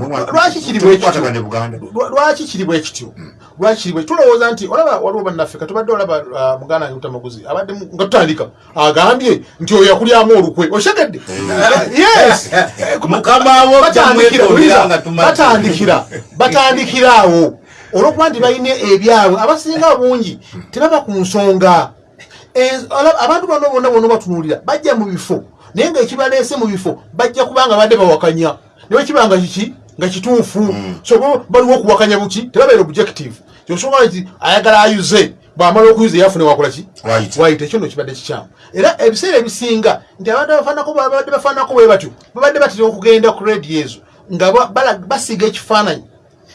kwatagane buganda? Lwa- lwaki kiri bwe kityo? Lwaki kiri bwe tulowooza nti olaba waliwo bannaffe katubadde olaba ah, muganda wange mutamaguzi abadde nga tutandika agambye nti oyo yakulyamu olukwe oshegedde yes. Mukama wo batandikira batandikira awo olwokuba nti balina ebyabwe abasinga bungi tebaba ku nsonga. Abantu bano bonna bonna batunuulira bajja mu bifo naye nga ekibaleese mu bifo bajja kubanga badde bawakanya. Naye kiba nga kiki? Nga kituufu. So bo baliwo okuwakanya buki? Tebabeera objective. Kyosobola nti ayagala ayuze bwamala okuyuza yafune wakola ki? Wayita. ekyo nno kibadde kikyamu. Era ebiseera ebisinga nti abantu babadde bafaanako bwe batyo babadde batera okugenda ku rediyo ezo nga ba- bala- basiga ekifaananyi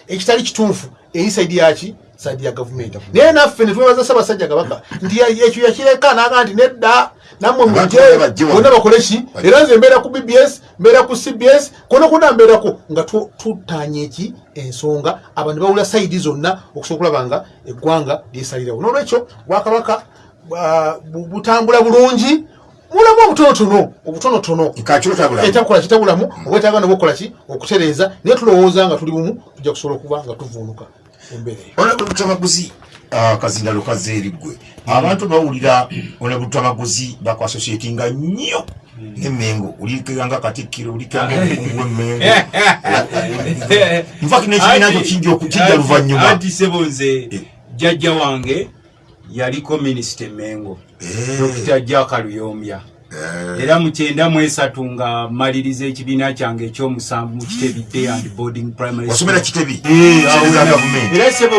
ekitali kituufu eri saidi yaki saidi ya gavumenti naye naffe netwebaza ssaabasajja kabaka nti ekyo yakireka naga nti nedda nammwe mujje bonna bajje wano. bonna bakole ki? Era nze mbeera ku bbs mbeera ku cbs kona kona mbeerako nga tu- tutanya eki ensonga. Abantu bawula saidi zonna okusobola okulaba nga eggwanga lyesalirawo nolwekyo bwakabaka bwa- bu- butambula bulungi mulamu obutonotono obutonotono. Etakukola kitabulamu obwetaaga nobwokukola ki? Okutereeza. Naye tulowooza nga tuli bumu tujja kusobola okuba nga tuvuunuka olabutamaguzi kazindalo kazeeriggwe abantu bawulira olabutamaguzi bakwasosietinga nnyo nemengo ulikanga katikkiro ulikanga omukungwe mengo nfaki nekibiina kyo kijja luvanyuma anti sebonze jjajja wange yaliko minisita emengo dokita luyombya era mukyenda mwesatu nga maliriza ekibiina kyange ekyomusanvu mu kitebi day and boarding primary wasomera kitebi? Eh, era sebo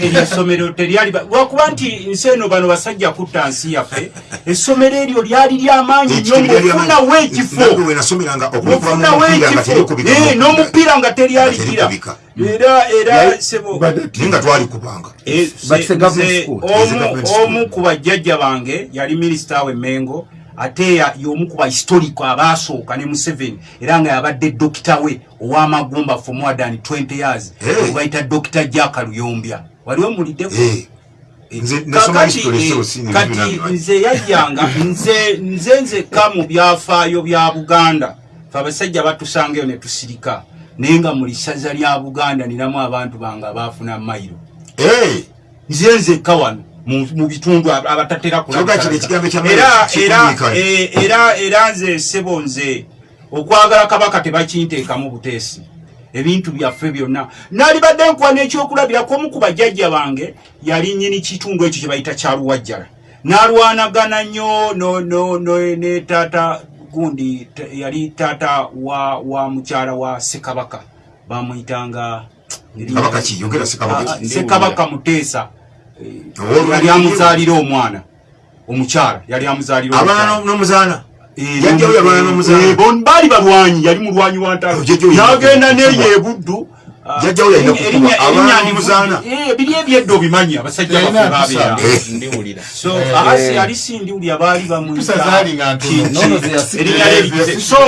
eryo essomero teryali ba- lwakuba nti nsi eno bano basajja kutta nsi yaffe essomero eryo lyali lyamaanyi nnyo ngaofunawo ekifo wenasomeranga ofunawo ekifo Eh, n'omupiira nga Terikubika. era era sebo nga twalikubanga Eh, omu ku bajjajja bange yali minisita we mengo ate ya- y'omu ku bahistorico abaasooka ne museveni era nga yabadde dokita we ow'amagumba for more than 20 years Hey. bayita dokita jaka luyombya. Wali Eh, eh, so sini kati bibina- nze yajjanga nze nze nzekka mu byafaayo bya buganda. Fe abasajja batusangaeyo ne tusirika naye nga mu lisaza lya buganda ninamu abantu bange abaafuna mayiro. Eh, nze nzekka wano mu bitundu ab- abatatera ekigambo ekya era nze sebo nze okwagala kabaka tebakinteekamu buteesi. Ebintu byaffe byonna. Naalibadde nkuwa n'ekyokulabirako omu ku bajjajja bange yali nyini kitundu ekyo kye bayita kyaluwajjala n'alwanagana nnyo no- no- no- ne taata gundi yali taata wa wa mukyala wa sekabaka bamuyitanga Kabaka ki? Yogera Ssekabaka Ah, sekabaka muteesa yali amuzaalira omwana omukyala yali amuzaalira abaana omukyala. n'omuzaana? Eh, eh, baali balwanyi yali mulwanyi wa ntalo. Oh, neyo ebuddu Jjajja we yalina erinnya- Abaana erinnya n'omuzaana. ndivu- eh, biri ebyedda obimanyi abasajja Yalina baffe babeera mpisa. ndiwulira. So asi yali sindiwulya baali lye so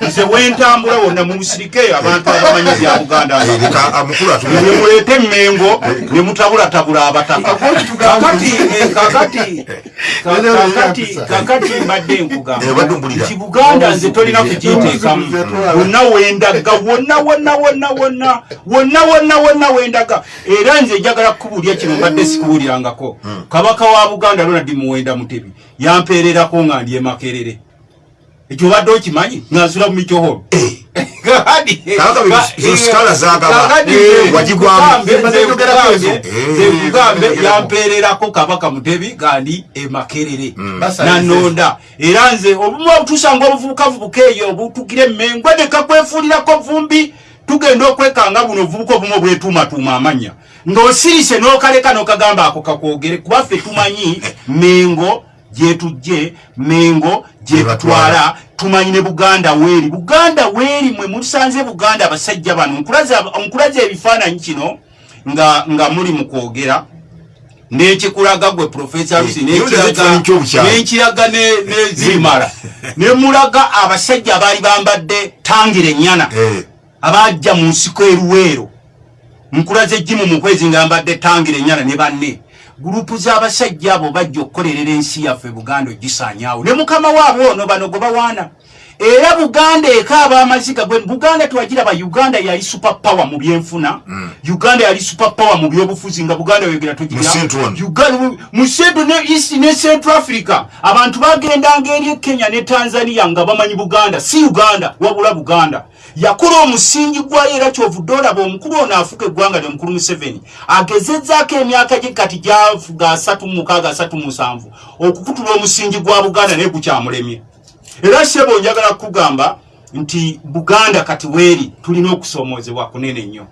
nze wentambula wonna mu busirike abantu abamanyi bya buganda Eh, nemuleeta emmengo nemutabulatabula abataka. Kakati eh, kakati. Kakati kakati mbadde nkuga Eh, obadde ompulira. nti buganda nze tolina kugiteekamu wonna wendaga wonna wonna wonna wonna wonna wonna wonna wendaga. Era nze njagala kukubulya kino mbadde sikuwulirangako kabaka wa buganda ronald muwenda mutebi yampeererako nga ndi emakerere ekyo obadde okimanyi? Nga nsula mu mikyoholo skala zagaba. Eh, zekugambe yampeererako kabaka mutebi gandi emakerere Basalize. nanonda era nze obumu obutusanga obuvubukavubuka eyo obutugire emmengwe nekakwefuulirako vumbi tugenda okwekanga buno obuvubuka obumu obwetuumatuuma amanya. Ng'osirise n'okaleka n'okagamba ako kakwogere kuba ffe tumanyi mengo gyetujje mengo gyetutwala tumanyi ne buganda weeri. Buganda weeri mwe musanze buganda abasajja bano. Nkulaza- ebifaananyi kino nga nga muli mu kwogera. Nekikulaga gwe profesa lusi Eh, nenkiraga nezimala nemulaga abasajja abaali bambadde tangira enyana Eh, abajja mu nsiko eruweero nkulaza ejjimu mu kwezi nga mbadde tangira enyana ne banne gurupu z'abasajja abo bajja okukolerera ensi yaffe buganda ogisaanyaawo ne mukama waabwe ono bano gwe bawaana era buganda ekaaba amaziga gwe buganda tewagira ba uganda yali super power mu byenfuna. Uganda yali super power mu byobufuzi nga buganda yogera mu central ne east ne central africa. Abantu bagendanga eri e kenya ne tanzania nga bamanyi buganda si uganda wabula buganda. Yakola omusingi gwayo era kyovudde olaba omukulu ono afuka eggwanga lyomukulu museveni. Agezezzaako emyaka gye kati gyafuga asatu mukaaga asatu musanvu okukutula omusingi gwa buganda naye gukyamulemye era sebo njagala kukugamba nti buganda kati weeri tulina okusomoozebwa kunene nnyo.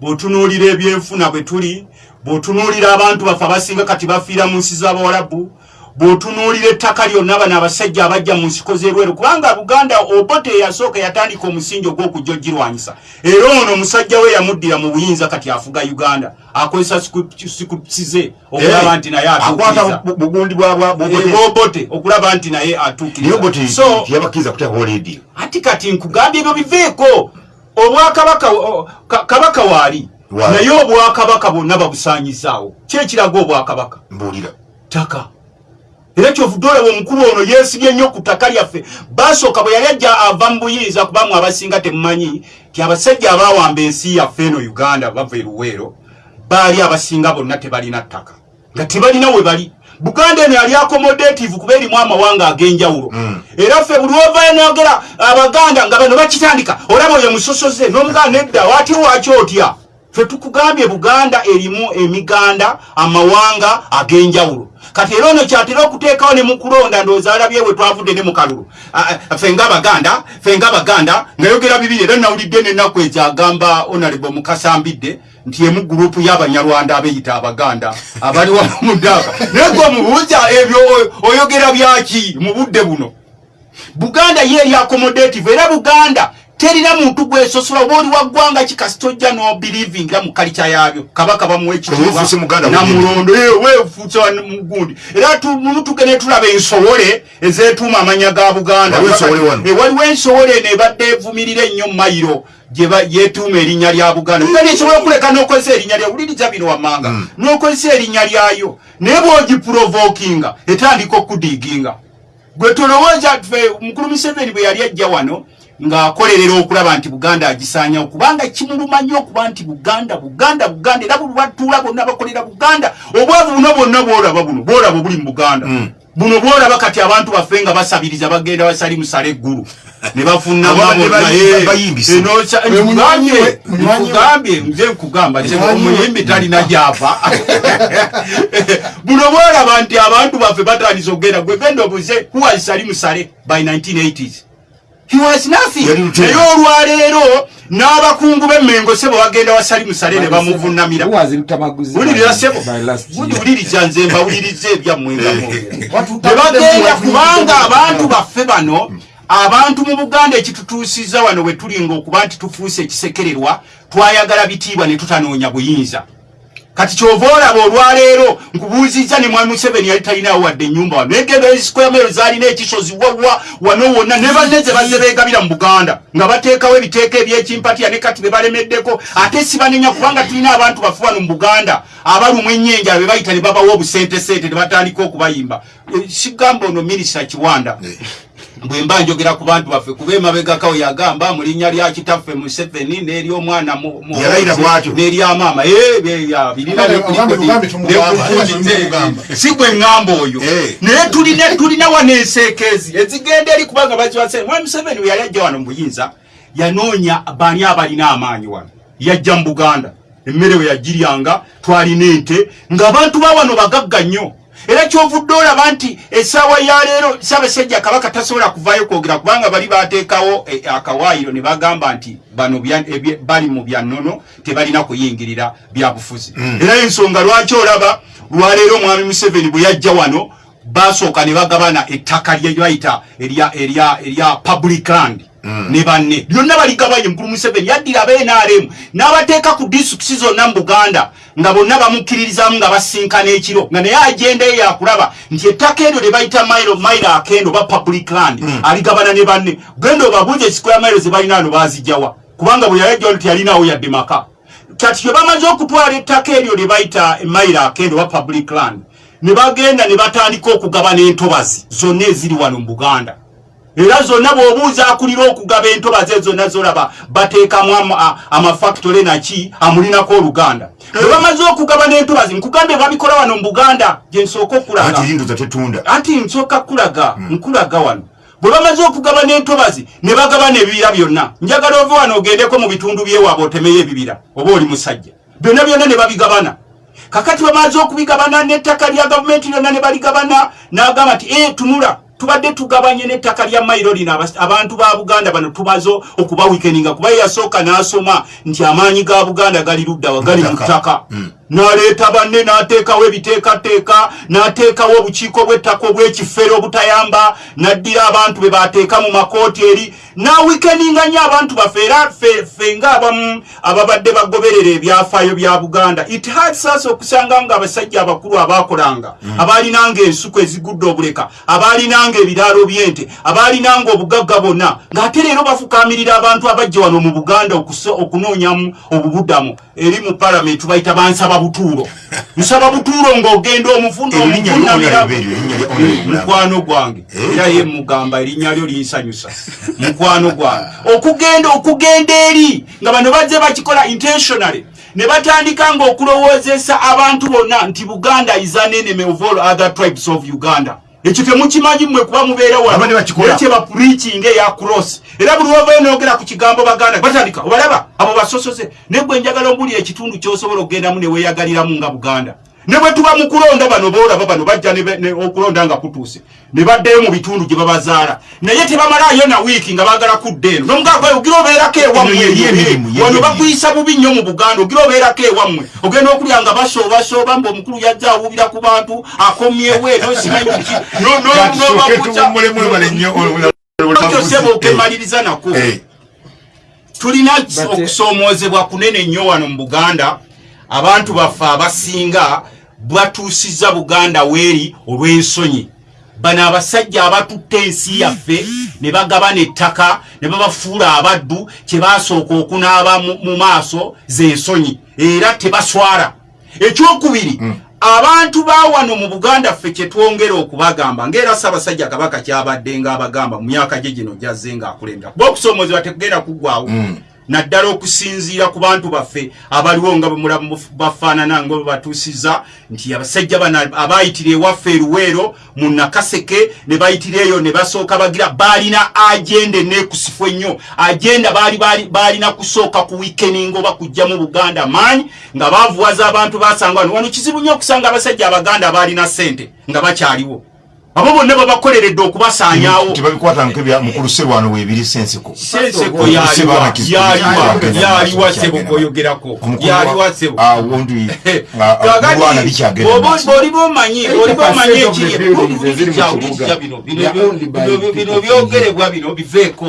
Bw'otunuulira ebyenfuna bwe tuli bw'otunuulira abantu baffe abasinga kati bafiira mu nsi z'abawalabu bw'otunuulira ettaka lyonna bano abasajja abajja mu nsiko z'erweru kubanga buganda obote eyasooka yatandika omusingi ogw'okujja ogirwanyisa era ono omusajja we yamuddira mu buyinza kati afuga uganda akozesa sikusize okulaba nti naye akwata atuukiriza bu- bugundi bwa- bwa- bwa- Eh, bobote okulaba nti naye leediyo ati kati nkugambye ebyo biveeko. Obwakabaka kabaka waali naye obwakabaka bwonna babusanyizaawo kyekiraga obwakabaka? Mbuulira. Ttaka era kyovudde olaba omukulu ono yeesibye nnyo ku ttaka lyaffe. Basooka bwe yali ajja ava mu buyinza kubamu abasinga temumanyi ti abasajja abaawamba ensi yaffe eno uganda bava eruweero baali abasinga bonna tebalina ttaka. Nga tebalina we bali. Buganda eno yali accommodative kuba erimu amawanga ag'enjawulo. Era ffe buli ovayo nogera abaganda nga bano bakitandika olaba oyo musosoze n'omuganda nedda wati waki otya ffe tukugambye buganda erimu emiganda amawanga ag'enjawulo. Kati era ono kyatera okuteekawo ne mukulonda ndowooza alabye we twavudde ne mukalulu Ah, ah, ffe ngaabaganda ffe ngaabaganda ngayogera bibiri era nawulidde nenaku ekyo agamba honorable mukasambidde nti emu gurupu y'abanyarwanda abeyita abaganda abali wano muddaaka naye gwe omubuuza ebyo oyo- oyogera byaki mu budde buno? Buganda ye eri accommodative era buganda terina muntu gwesosola oba oli waggwanga kikasi tojja nobelievingira mu kalica yabyo kabaka bamuwa Obufuuse Muganda namulondo wefuuse mugundi era tu- mumu tugende tulaba ensowole ezetuuma amanya ga buganda. Waliwo ensowole wano? Eh, evumirira ennyo mayiro gye ba- yetuuma erinnya lya buganda. Buganda esobola okuleka n'okozesa erinnya lya wuliriza bino wammanga. N'okozesa erinnya lyayo. Naye bw'ogiprovokinga etandika okudiginga. Gwe tolowooza ffe mukulu museveni bwe yali ajja wano ng'akolerera okulaba nti buganda agisaanyawo kubanga kimuluma nnyo okuba nti buganda buganda buganda era buli lwatuula bonna bakolera buganda obwavu buno bwonna bwolaba buno bwolaba buli mu buganda. Buno bwolaba kati abantu baffe nga basabiriza bagenda basali musala eggulu ne Ababadde bayi- bayimbise. Oyo munywanyi we, munywanyi we. nkugambye nze nkugamba omuyimbi talina gyava. Buno bwolaba nti abantu baffe batandisa okugenda gwe genda obuze who was sali musale by 1980s he was nothing. Naye olwaleero n'abakungu b'emmengo sebo bagenda wasali musale ne bamuvunamira wulirira sebo. wuliriza nze mbawuliriza ebyammwe nga mwogera tebagenda kubanga abantu baffe bano abantu mu buganda ekitutuusiza wano we tulinga okuba nti tufuuse ekisekererwa twayagala bitiibwa ne tutanoonya buyinza kati kyova olaba olwaleero nkubuuzizza ne mwami museveni yali talinawo wadde ennyumba wano. Negendo ezikwemero zaalina ekisozi wawa wano wonna ne banne ze bazze beegabira mu buganda nga bateekawo ebiteeko ebyekimpatiya ne kati be balemeddeko. Ate sibanenya kubanga tulina abantu bafe wano mu buganda abalumwa ennyenja be bayita ne babawa obusentesente ne batandika okubayimba. Eh, sigamba ono minisita kiwanda bwe mba njogera ku bantu baffe kuba emabegakawo yagamba mu linnya lya kitaffe museveni n'eryomwana mu- Yalayira bw'atyo. n'eryamaama Eh, si gwe ŋŋamba oyo. Eh. naye tulina tulina wano enseekeezi ezigenda eri kubanga baziwase mwami museveni. Bwe yali ajja wano mu buyinza yanoonya baani abalina amaanyi wano? Yajja mu buganda. Emmere we yagiryanga twalina ente. Ng'abantu ba wano bagagga nnyo era kyovudde olaba nti essaawa ya leero ssaabasajja kabaka tasobola kuvaayo kwogera kubanga bali bateekawo eh, akawaayiro ne bagamba nti bano bya- ebye- bali mu byannono tebalina kuyingirira byabufuzi era ensonga lwaki olaba? Lwaleero omwami museveni bwe yajja wano basooka ne bagabana ettaka lye bayita erya public land ne banne. Lyonna baligabanye mukulu museveni yaddira abenaremu n'abateeka ku disitulikisi zonna mu buganda nga bonna bamukkiririzamu nga basinkana ekiro nga naye agenda ye yakulaba nti ettaka eryo lye bayita mailo mailo akendo oba public land aligabana ne banne. Genda obabuuza esikwaya mailo ze balina ano bazijjawa kubanga bwe yayajja wano teyalinawo yadde maka. Kati bwe bamaze okutwala ettaka eryo lye bayita emailo akendo oba public land ne bagenda ne batandika okugabana entobazi zonna eziri wano mu buganda era zonna bw'obuuza akulira okugaba entobazi ezo zonna zolaba bateekamu amafactore naki amulinako oluganda. Bwe bamaze okugaba n'entobazi nkugambye babikola wano mu buganda gye nsooka okulaga. Anti nsooka kulaga nkulaga wano. Bwe bamaze okugaba n'entobazi ne bagaba n'ebibira byonna. Njagala ove wano ogendeko mu bitundu byewaabwe otemeyo ebibira oba oli musajja. Byonna byonna ne babigabana. Kakati bamaze okubigabana n'ettaka lya gavumenti lyonna ne baligabana n'agamba nti e tunula tubadde tugabanye n'ettaka lya mayiro lino abantu ba buganda bano tumaze okuba wikeninga kuba ye yasooka n'asoma nti amaanyi ga buganda gali luddawa gali mu Ttaka. N'aleeta banne n'ateekawo ebiteekateeka n'ateekawo obukiiko bw'ettaka obw'ekifere obutayamba n'addira abantu be bateeka mu makooti eri n'awikeninga nnyo abantu baffe era ffe ng'abamu ababadde bagoberera ebyafaayo bya buganda. It us okusanga nga abasajja abakulu abaakolanga abaalinanga ensuku ezigudde obuleka abaalinanga ebiraalo by'ente abaalinanga obugagga bonna ng'ate leero bafukamirira abantu abajja wano mu buganda okunoonyamu obubuddamu. Eri mu palamenti bayita bansaba butuulo nsaba butuulo ng'ogenda omufunda mukwano gwange. Era ye mugamba erinnya lyo linsanyusa. Mukwano gwange. Okugenda okugenda eri nga bano bazze bakikola intentionally. Ne batandika ng'okulowoozesa abantu bonna nti buganda is an enemy of all other tribes of uganda ekyo temukimanyi mmwe kuba mubeera kye bapreaching eya cross. Era buli wavayo noogera ku kigambo baganda batandika obalaba abo basosoze. Ne gwe njagala ombulira ekitundu kyosobola okugendamu ne weeyagaliramu nga buganda ne bwe tuba mu kulonda bano boolaba bano bajja okulonda nga kutuuse ne baddeyo mu bitundu gye babazaala naye tebamalaayo na wiiki nga baagala kudda eno nomugagwe ogira obeerako ewammwe wano bakuyisa bubi nnyo mu buganda ogira obeerako ewammwe ogenda okulya nga basoobasooba mbe omukulu yajja awubira ku bantu akomyewo eno simanyi ki No- no- Kati tusooke nobakuza- tuwummule mwebale nnyo Ekyo sebo okemaliriza nako Eh. tulina okusoomoozebwa kunene nnyo wano mu buganda abantu baffe abasinga batuusizza buganda weeri olw'ensonyi. Bano abasajja abatutte ensi yaffe ne bagabana ettaka ne babafuula abaddu kye basooka okunaaba mu- maaso z'ensonyi. Era tebaswala. Ekyokubiri abantu ba wano mu buganda ffe kyetwongera okubagamba ngaera ssaabasajja kabaka kyabadde ngaabagamba mu myaka gye gino gyazze ngaakulembera kuba okusoomoozebwa tekugenda kuggwawo naddala okusinziira ku bantu baffe abaliwo nga bemulamu bafaanana nga bebatuusiza nti abasajja bano abayitira ewaffe eruweero mu nakaseke ne bayitira eyo ne basooka bagira baalina agenda enekusifu ennyo. Agenda baali baali- baalina kusooka ku wikeninga oba kujja mu buganda. Maanyi nga bavuwaza abantu basanga wano. Wano kizibu nnyo okusanga abasajja abaganda baalina ssente nga bakyaliwo abo bonna babakoleredde okubasaanyaawo tebabikwatanga ebya mukulu serwano weebiri senseko. Senseko yaliwa sebo koyogerako yaliwa wa- sebo bwoliba omanyi bwoliba omanyi 80% of the buildings eziri mu kibuga. bino byogerebwa bino biveeko.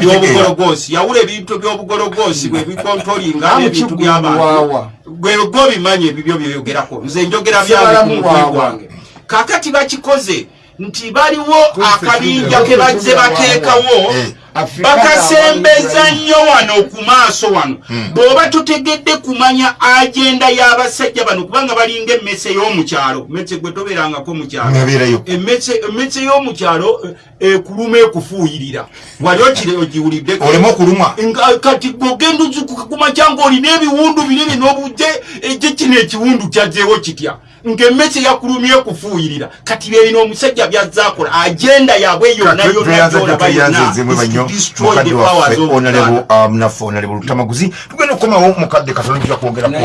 Byobugologosi yawula ebintu byobugologosi bwe bikontolinga ebintu by'abantu gwe gwobimanyi ebibyo byoyogerako nze njogera Sibalamu byabimutwe wawa. gwange. Kakati bakikoze nti baliwo akabinja ke bazze bateekawo. Bakasembeza nnyo wano ku maaso wano. Bw'oba totegedde kumanya agenda y'abasajja bano kubanga balinga emmese y'omukyalo mmese gwe tobeerangako mu kyalo. Nebeerayo. emmese emmese y'omukyalo eh, ekuluma ekufuuyirira. Wali okire ogiwulidde oleme okulumwa nga kati bwogenda kumakya ngaolina ebiwundu binene n'obujje ejje kino ekiwundu kyazzeewo kitya? Ng'emmese yakulumye kufuuyirira kati byerina omusajja byazzakola agenda yabwe yonna yonna gyolaba yonna tweyanzenzemu is to banyo destroy the mukadde powers waffe of onalebo lutamaguzi tugenda okukomawo mukadde katono tujja kwongerako